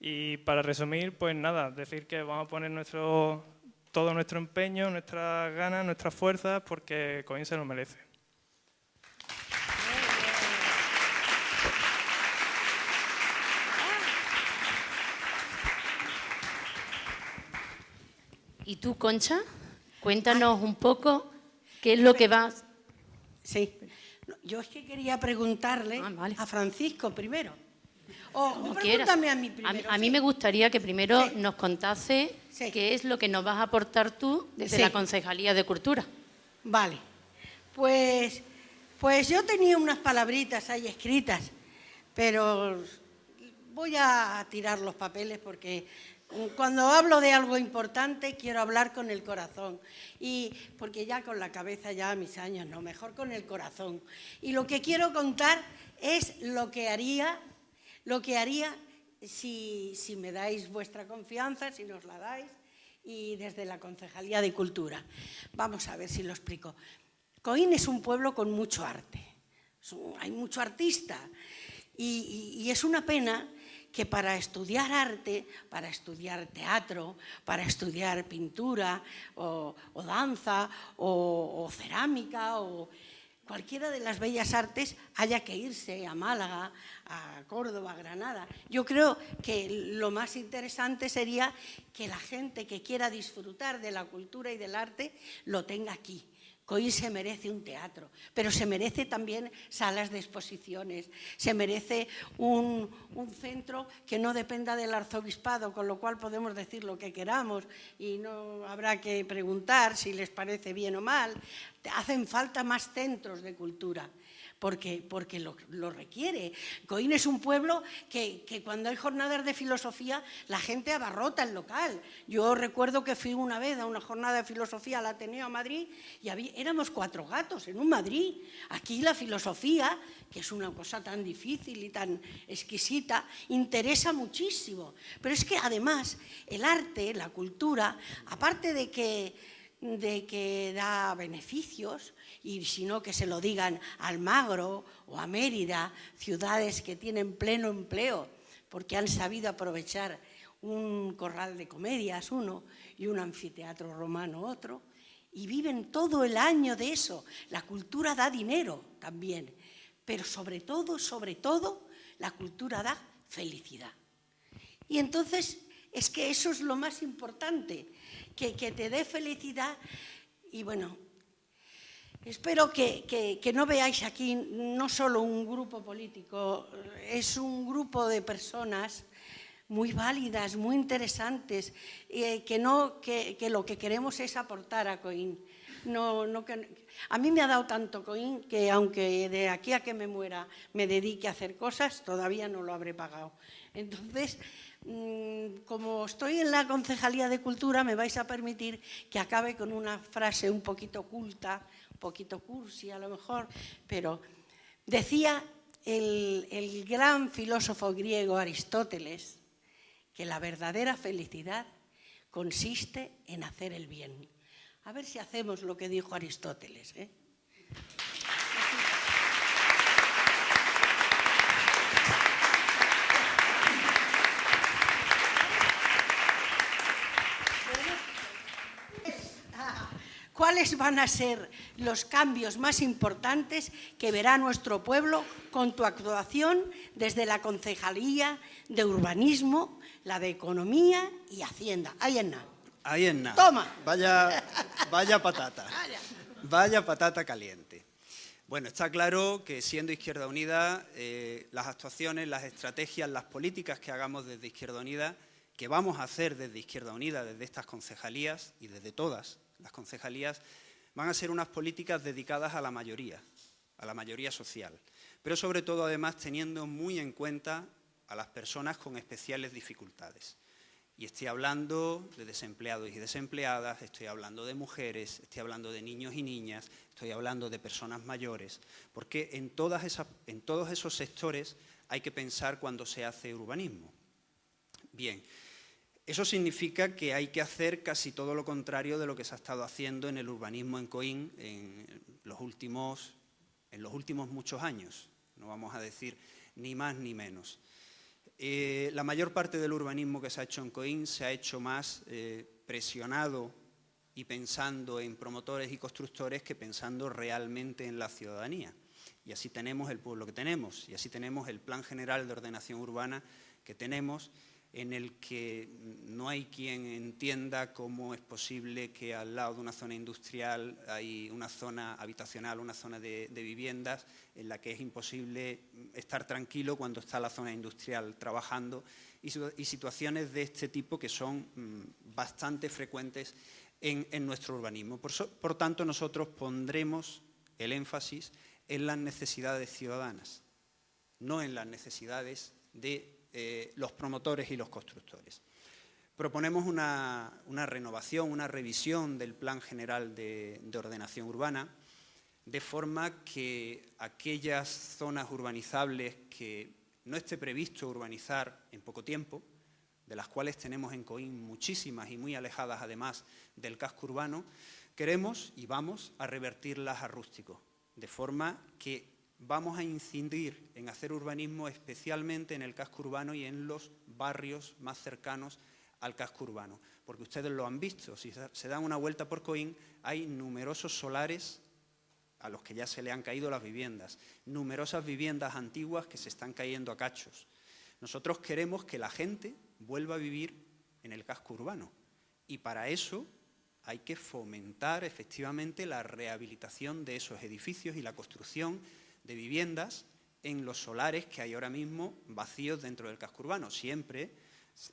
Y para resumir, pues nada, decir que vamos a poner nuestro, todo nuestro empeño, nuestras ganas, nuestras fuerzas, porque Coin se lo merece. ¿Y tú, Concha? Cuéntanos un poco qué es lo que vas... Sí, yo es que quería preguntarle ah, a Francisco primero. O, Como pregúntame quieras. a mí primero. A, mí me gustaría que primero Sí. nos contase Sí. qué es lo que nos vas a aportar tú desde Sí. la Concejalía de Cultura. Vale. Pues, pues yo tenía unas palabritas ahí escritas, pero voy a tirar los papeles porque cuando hablo de algo importante quiero hablar con el corazón. Y porque ya con la cabeza ya a mis años, no, mejor con el corazón. Y lo que quiero contar es lo que haría, lo que haría si, me dais vuestra confianza, si nos la dais, y desde la Concejalía de Cultura. Vamos a ver si lo explico. Coín es un pueblo con mucho arte, hay mucho artista y, es una pena que para estudiar arte, para estudiar teatro, para estudiar pintura o, danza o cerámica o cualquiera de las bellas artes haya que irse a Málaga, a Córdoba, a Granada. Yo creo que lo más interesante sería que la gente que quiera disfrutar de la cultura y del arte lo tenga aquí. Coín se merece un teatro, pero se merece también salas de exposiciones, se merece un, un centro que no dependa del arzobispado, con lo cual podemos decir lo que queramos y no habrá que preguntar si les parece bien o mal. Hacen falta más centros de cultura porque, porque lo, lo requiere. Coín es un pueblo que, que cuando hay jornadas de filosofía la gente abarrota el local. Yo recuerdo que fui una vez a una jornada de filosofía al Ateneo a Madrid y había, éramos cuatro gatos en un Madrid. Aquí la filosofía, que es una cosa tan difícil y tan exquisita, interesa muchísimo. Pero es que además el arte, la cultura, aparte de que de que da beneficios y si no que se lo digan a Almagro o a Mérida, ciudades que tienen pleno empleo porque han sabido aprovechar un corral de comedias uno y un anfiteatro romano otro y viven todo el año de eso. La cultura da dinero también, pero sobre todo, sobre todo, la cultura da felicidad. Y entonces es que eso es lo más importante, que, te dé felicidad. Y bueno, espero que, que- no veáis aquí no solo un grupo político, es un grupo de personas muy válidas, muy interesantes, eh, que, no, que, que lo que queremos es aportar a Coín. No, no a mí me ha dado tanto Coín que aunque de aquí a que me muera me dedique a hacer cosas, todavía no lo habré pagado. Entonces, como estoy en la Concejalía de Cultura, me vais a permitir que acabe con una frase un poquito oculta, un poquito cursi a lo mejor, pero decía el, el gran filósofo griego Aristóteles que la verdadera felicidad consiste en hacer el bien. A ver si hacemos lo que dijo Aristóteles. ¿eh? ¿Cuáles van a ser los cambios más importantes que verá nuestro pueblo con tu actuación desde la Concejalía de Urbanismo, la de Economía y Hacienda? Ahí en nada. Ahí es nada. Toma. Vaya, vaya patata. Vaya patata caliente. Bueno, está claro que siendo Izquierda Unida, eh, las actuaciones, las estrategias, las políticas que hagamos desde Izquierda Unida, que vamos a hacer desde Izquierda Unida, desde estas concejalías y desde todas las concejalías, van a ser unas políticas dedicadas a la mayoría, a la mayoría social, pero sobre todo además teniendo muy en cuenta a las personas con especiales dificultades. Y estoy hablando de desempleados y desempleadas, estoy hablando de mujeres, estoy hablando de niños y niñas, estoy hablando de personas mayores, porque en, en todos esos sectores hay que pensar cuando se hace urbanismo. Bien, eso significa que hay que hacer casi todo lo contrario de lo que se ha estado haciendo en el urbanismo en Coín en los últimos, en los últimos muchos años, no vamos a decir ni más ni menos. Eh, la mayor parte del urbanismo que se ha hecho en Coín se ha hecho más eh, presionado y pensando en promotores y constructores que pensando realmente en la ciudadanía. Y así tenemos el pueblo que tenemos, y así tenemos el Plan General de Ordenación Urbana que tenemos, en el que no hay quien entienda cómo es posible que al lado de una zona industrial hay una zona habitacional, una zona de, viviendas, en la que es imposible estar tranquilo cuando está la zona industrial trabajando, y, situaciones de este tipo que son mm, bastante frecuentes en, nuestro urbanismo. por tanto, nosotros pondremos el énfasis en las necesidades ciudadanas, no en las necesidades de eh, los promotores y los constructores. Proponemos una, renovación, una revisión del Plan General de, Ordenación Urbana, de forma que aquellas zonas urbanizables que no esté previsto urbanizar en poco tiempo, de las cuales tenemos en Coín muchísimas y muy alejadas además del casco urbano, queremos y vamos a revertirlas a rústico, de forma que vamos a incidir en hacer urbanismo especialmente en el casco urbano y en los barrios más cercanos al casco urbano. Porque ustedes lo han visto, si se dan una vuelta por Coín, hay numerosos solares a los que ya se le han caído las viviendas, numerosas viviendas antiguas que se están cayendo a cachos. Nosotros queremos que la gente vuelva a vivir en el casco urbano y para eso hay que fomentar efectivamente la rehabilitación de esos edificios y la construcción de viviendas en los solares que hay ahora mismo vacíos dentro del casco urbano, siempre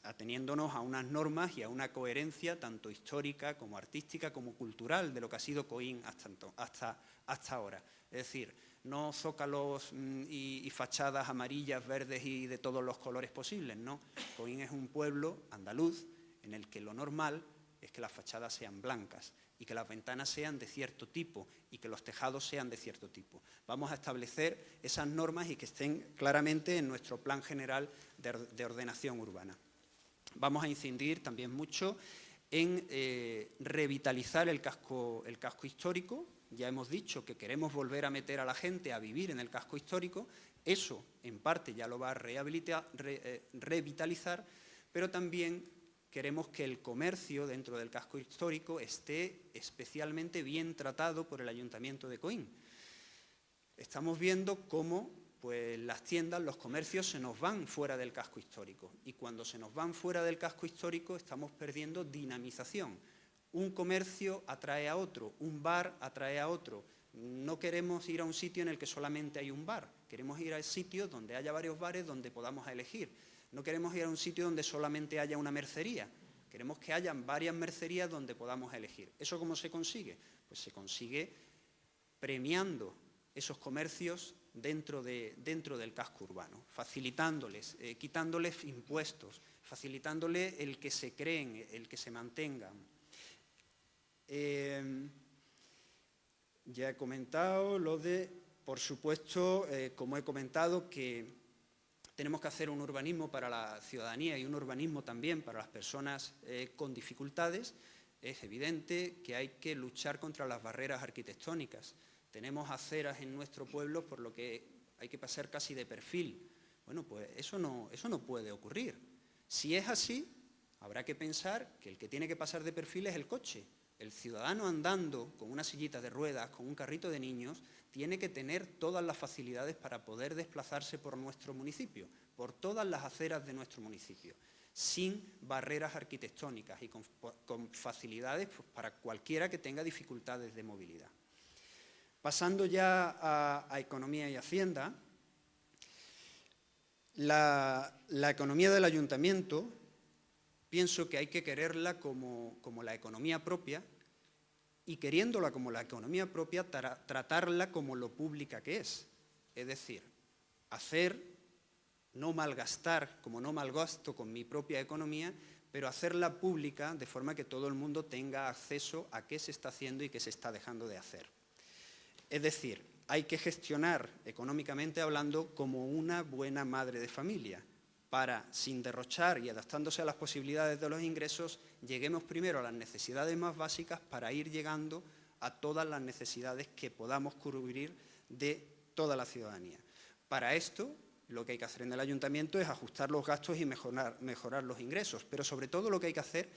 ateniéndonos a unas normas y a una coherencia tanto histórica como artística como cultural de lo que ha sido Coín hasta, hasta, hasta ahora. Es decir, no zócalos mm, y, y, fachadas amarillas, verdes y de todos los colores posibles, no. Coín es un pueblo andaluz en el que lo normal es que las fachadas sean blancas y que las ventanas sean de cierto tipo y que los tejados sean de cierto tipo. Vamos a establecer esas normas y que estén claramente en nuestro plan general de, ordenación urbana. Vamos a incidir también mucho en eh, revitalizar el casco, el casco histórico. Ya hemos dicho que queremos volver a meter a la gente a vivir en el casco histórico. Eso, en parte, ya lo va a eh, revitalizar, pero también queremos que el comercio dentro del casco histórico esté especialmente bien tratado por el Ayuntamiento de Coín. Estamos viendo cómo pues, las tiendas, los comercios se nos van fuera del casco histórico y cuando se nos van fuera del casco histórico estamos perdiendo dinamización. Un comercio atrae a otro, un bar atrae a otro. No queremos ir a un sitio en el que solamente hay un bar, queremos ir a sitios donde haya varios bares donde podamos elegir no queremos ir a un sitio donde solamente haya una mercería. Queremos que hayan varias mercerías donde podamos elegir. ¿Eso cómo se consigue? Pues se consigue premiando esos comercios dentro, de, dentro del casco urbano, facilitándoles, eh, quitándoles impuestos, facilitándoles el que se creen, el que se mantengan. Eh, ya he comentado lo de, por supuesto, eh, como he comentado, que tenemos que hacer un urbanismo para la ciudadanía y un urbanismo también para las personas eh, con dificultades. Es evidente que hay que luchar contra las barreras arquitectónicas. Tenemos aceras en nuestro pueblo por lo que hay que pasar casi de perfil. Bueno, pues eso no, eso no puede ocurrir. Si es así, habrá que pensar que el que tiene que pasar de perfil es el coche. El ciudadano andando con una sillita de ruedas, con un carrito de niños, tiene que tener todas las facilidades para poder desplazarse por nuestro municipio, por todas las aceras de nuestro municipio, sin barreras arquitectónicas y con, facilidades pues, para cualquiera que tenga dificultades de movilidad. Pasando ya a, economía y hacienda, la, economía del ayuntamiento pienso que hay que quererla como la economía propia y queriéndola como la economía propia, tratarla como lo pública que es. Es decir, hacer, no malgastar como no malgasto con mi propia economía, pero hacerla pública de forma que todo el mundo tenga acceso a qué se está haciendo y qué se está dejando de hacer. Es decir, hay que gestionar económicamente hablando como una buena madre de familia, para, sin derrochar y adaptándose a las posibilidades de los ingresos, lleguemos primero a las necesidades más básicas para ir llegando a todas las necesidades que podamos cubrir de toda la ciudadanía. Para esto, lo que hay que hacer en el ayuntamiento es ajustar los gastos y mejorar, mejorar los ingresos, pero sobre todo lo que hay que hacer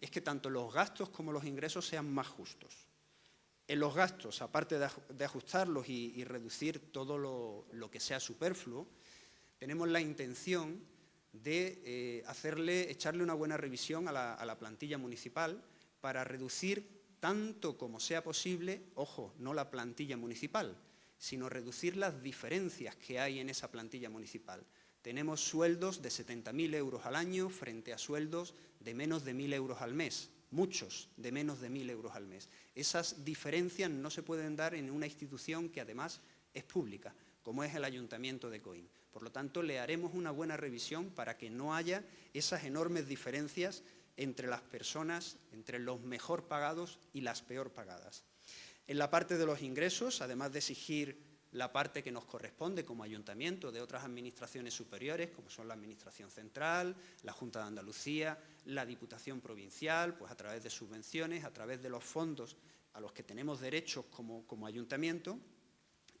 es que tanto los gastos como los ingresos sean más justos. En los gastos, aparte de ajustarlos y, reducir todo lo que sea superfluo, tenemos la intención de eh, hacerle, echarle una buena revisión a la, plantilla municipal para reducir tanto como sea posible, ojo, no la plantilla municipal, sino reducir las diferencias que hay en esa plantilla municipal. Tenemos sueldos de 70.000 euros al año frente a sueldos de menos de 1.000 euros al mes, muchos de menos de 1.000 euros al mes. Esas diferencias no se pueden dar en una institución que además es pública, como es el Ayuntamiento de Coín. Por lo tanto, le haremos una buena revisión para que no haya esas enormes diferencias entre las personas, entre los mejor pagados y las peor pagadas. En la parte de los ingresos, además de exigir la parte que nos corresponde como ayuntamiento de otras administraciones superiores, como son la Administración Central, la Junta de Andalucía, la Diputación Provincial, pues a través de subvenciones, a través de los fondos a los que tenemos derechos como, como ayuntamiento,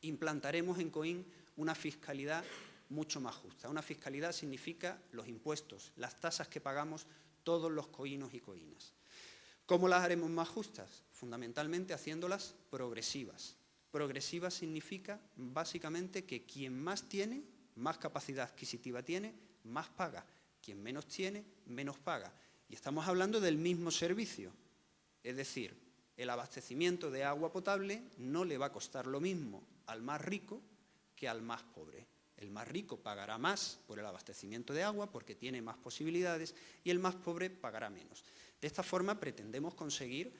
implantaremos en COIN una fiscalidad mucho más justa. Una fiscalidad significa los impuestos, las tasas que pagamos todos los coínos y coínas. ¿Cómo las haremos más justas? Fundamentalmente haciéndolas progresivas. Progresiva significa básicamente que quien más tiene, más capacidad adquisitiva tiene, más paga. Quien menos tiene, menos paga. Y estamos hablando del mismo servicio. Es decir, el abastecimiento de agua potable no le va a costar lo mismo al más rico que al más pobre. El más rico pagará más por el abastecimiento de agua porque tiene más posibilidades y el más pobre pagará menos. De esta forma pretendemos conseguir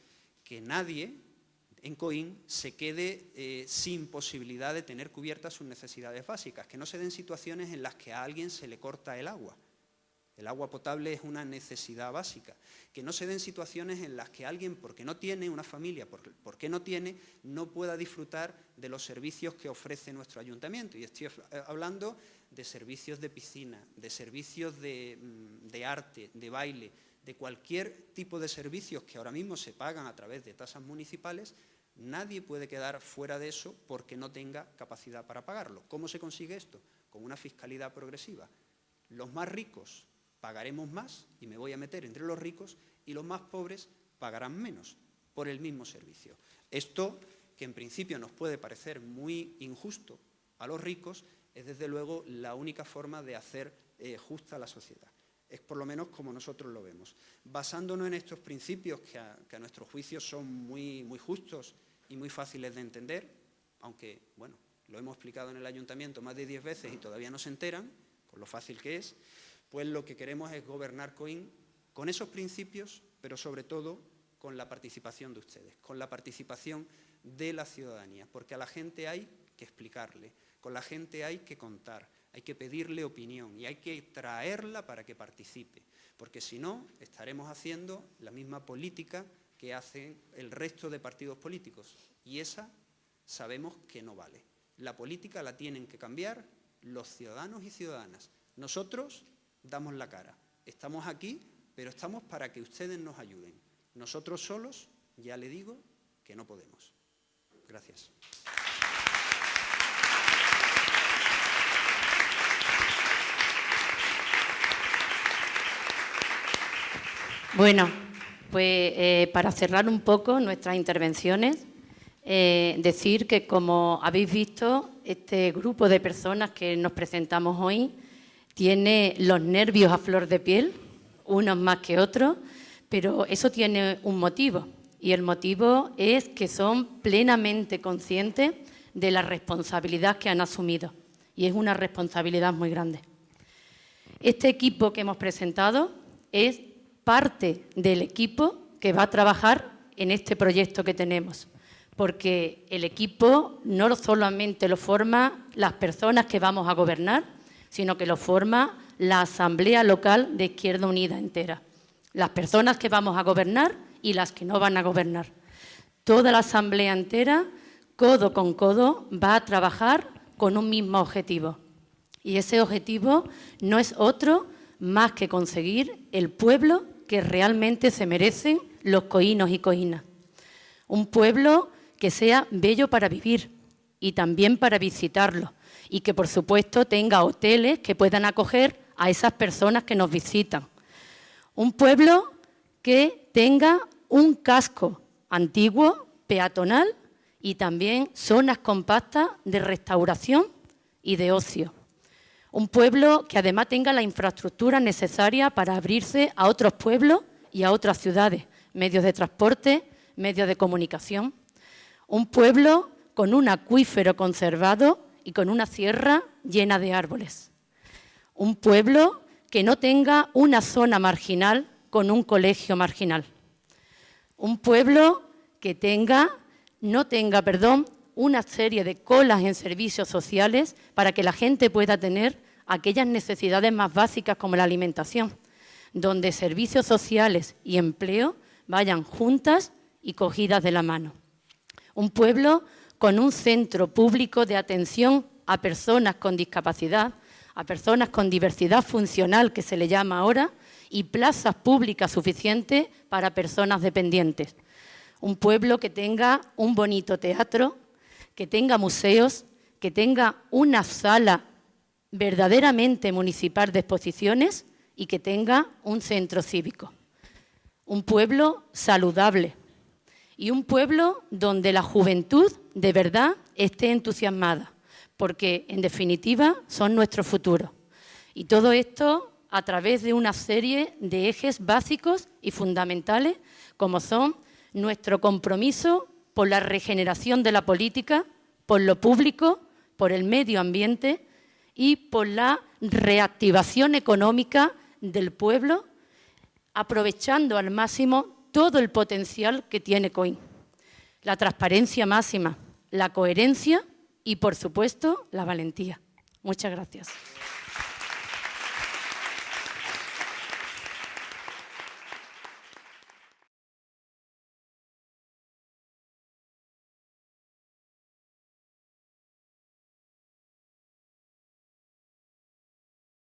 que nadie en Coín se quede eh, sin posibilidad de tener cubiertas sus necesidades básicas, que no se den situaciones en las que a alguien se le corta el agua el agua potable es una necesidad básica. Que no se den situaciones en las que alguien, porque no tiene una familia, porque, no tiene, no pueda disfrutar de los servicios que ofrece nuestro ayuntamiento. Y estoy eh, hablando de servicios de piscina, de servicios mm, de, arte, de baile, de cualquier tipo de servicios que ahora mismo se pagan a través de tasas municipales, nadie puede quedar fuera de eso porque no tenga capacidad para pagarlo. ¿Cómo se consigue esto? Con una fiscalidad progresiva. Los más ricos pagaremos más y me voy a meter entre los ricos y los más pobres pagarán menos por el mismo servicio. Esto, que en principio nos puede parecer muy injusto a los ricos, es desde luego la única forma de hacer eh, justa la sociedad. Es por lo menos como nosotros lo vemos. Basándonos en estos principios que a, nuestro juicio son muy, muy justos y muy fáciles de entender, aunque, bueno, lo hemos explicado en el ayuntamiento más de diez veces y todavía no se enteran, por lo fácil que es, pues lo que queremos es gobernar COIN con esos principios, pero sobre todo con la participación de ustedes, con la participación de la ciudadanía, porque a la gente hay que explicarle, con la gente hay que contar, hay que pedirle opinión y hay que traerla para que participe, porque si no estaremos haciendo la misma política que hacen el resto de partidos políticos y esa sabemos que no vale. La política la tienen que cambiar los ciudadanos y ciudadanas. Nosotros damos la cara. Estamos aquí, pero estamos para que ustedes nos ayuden. Nosotros solos, ya le digo, que no podemos. Gracias. Bueno, pues eh, para cerrar un poco nuestras intervenciones, eh, decir que como habéis visto, este grupo de personas que nos presentamos hoy, tiene los nervios a flor de piel, unos más que otros, pero eso tiene un motivo y el motivo es que son plenamente conscientes de la responsabilidad que han asumido y es una responsabilidad muy grande. Este equipo que hemos presentado es parte del equipo que va a trabajar en este proyecto que tenemos, porque el equipo no solamente lo forman las personas que vamos a gobernar, sino que lo forma la Asamblea Local de Izquierda Unida entera. Las personas que vamos a gobernar y las que no van a gobernar. Toda la Asamblea entera, codo con codo, va a trabajar con un mismo objetivo. Y ese objetivo no es otro más que conseguir el pueblo que realmente se merecen los coínos y coínas. Un pueblo que sea bello para vivir y también para visitarlo, y que, por supuesto, tenga hoteles que puedan acoger a esas personas que nos visitan. Un pueblo que tenga un casco antiguo, peatonal y también zonas compactas de restauración y de ocio. Un pueblo que además tenga la infraestructura necesaria para abrirse a otros pueblos y a otras ciudades, medios de transporte, medios de comunicación. Un pueblo con un acuífero conservado y con una sierra llena de árboles. Un pueblo que no tenga una zona marginal con un colegio marginal. Un pueblo que tenga, no tenga, perdón, una serie de colas en servicios sociales para que la gente pueda tener aquellas necesidades más básicas como la alimentación, donde servicios sociales y empleo vayan juntas y cogidas de la mano. Un pueblo con un centro público de atención a personas con discapacidad, a personas con diversidad funcional, que se le llama ahora, y plazas públicas suficientes para personas dependientes. Un pueblo que tenga un bonito teatro, que tenga museos, que tenga una sala verdaderamente municipal de exposiciones y que tenga un centro cívico. Un pueblo saludable y un pueblo donde la juventud de verdad esté entusiasmada porque en definitiva son nuestro futuro. Y todo esto a través de una serie de ejes básicos y fundamentales, como son nuestro compromiso por la regeneración de la política, por lo público, por el medio ambiente y por la reactivación económica del pueblo, aprovechando al máximo todo el potencial que tiene COIN. La transparencia máxima, la coherencia y, por supuesto, la valentía. Muchas gracias.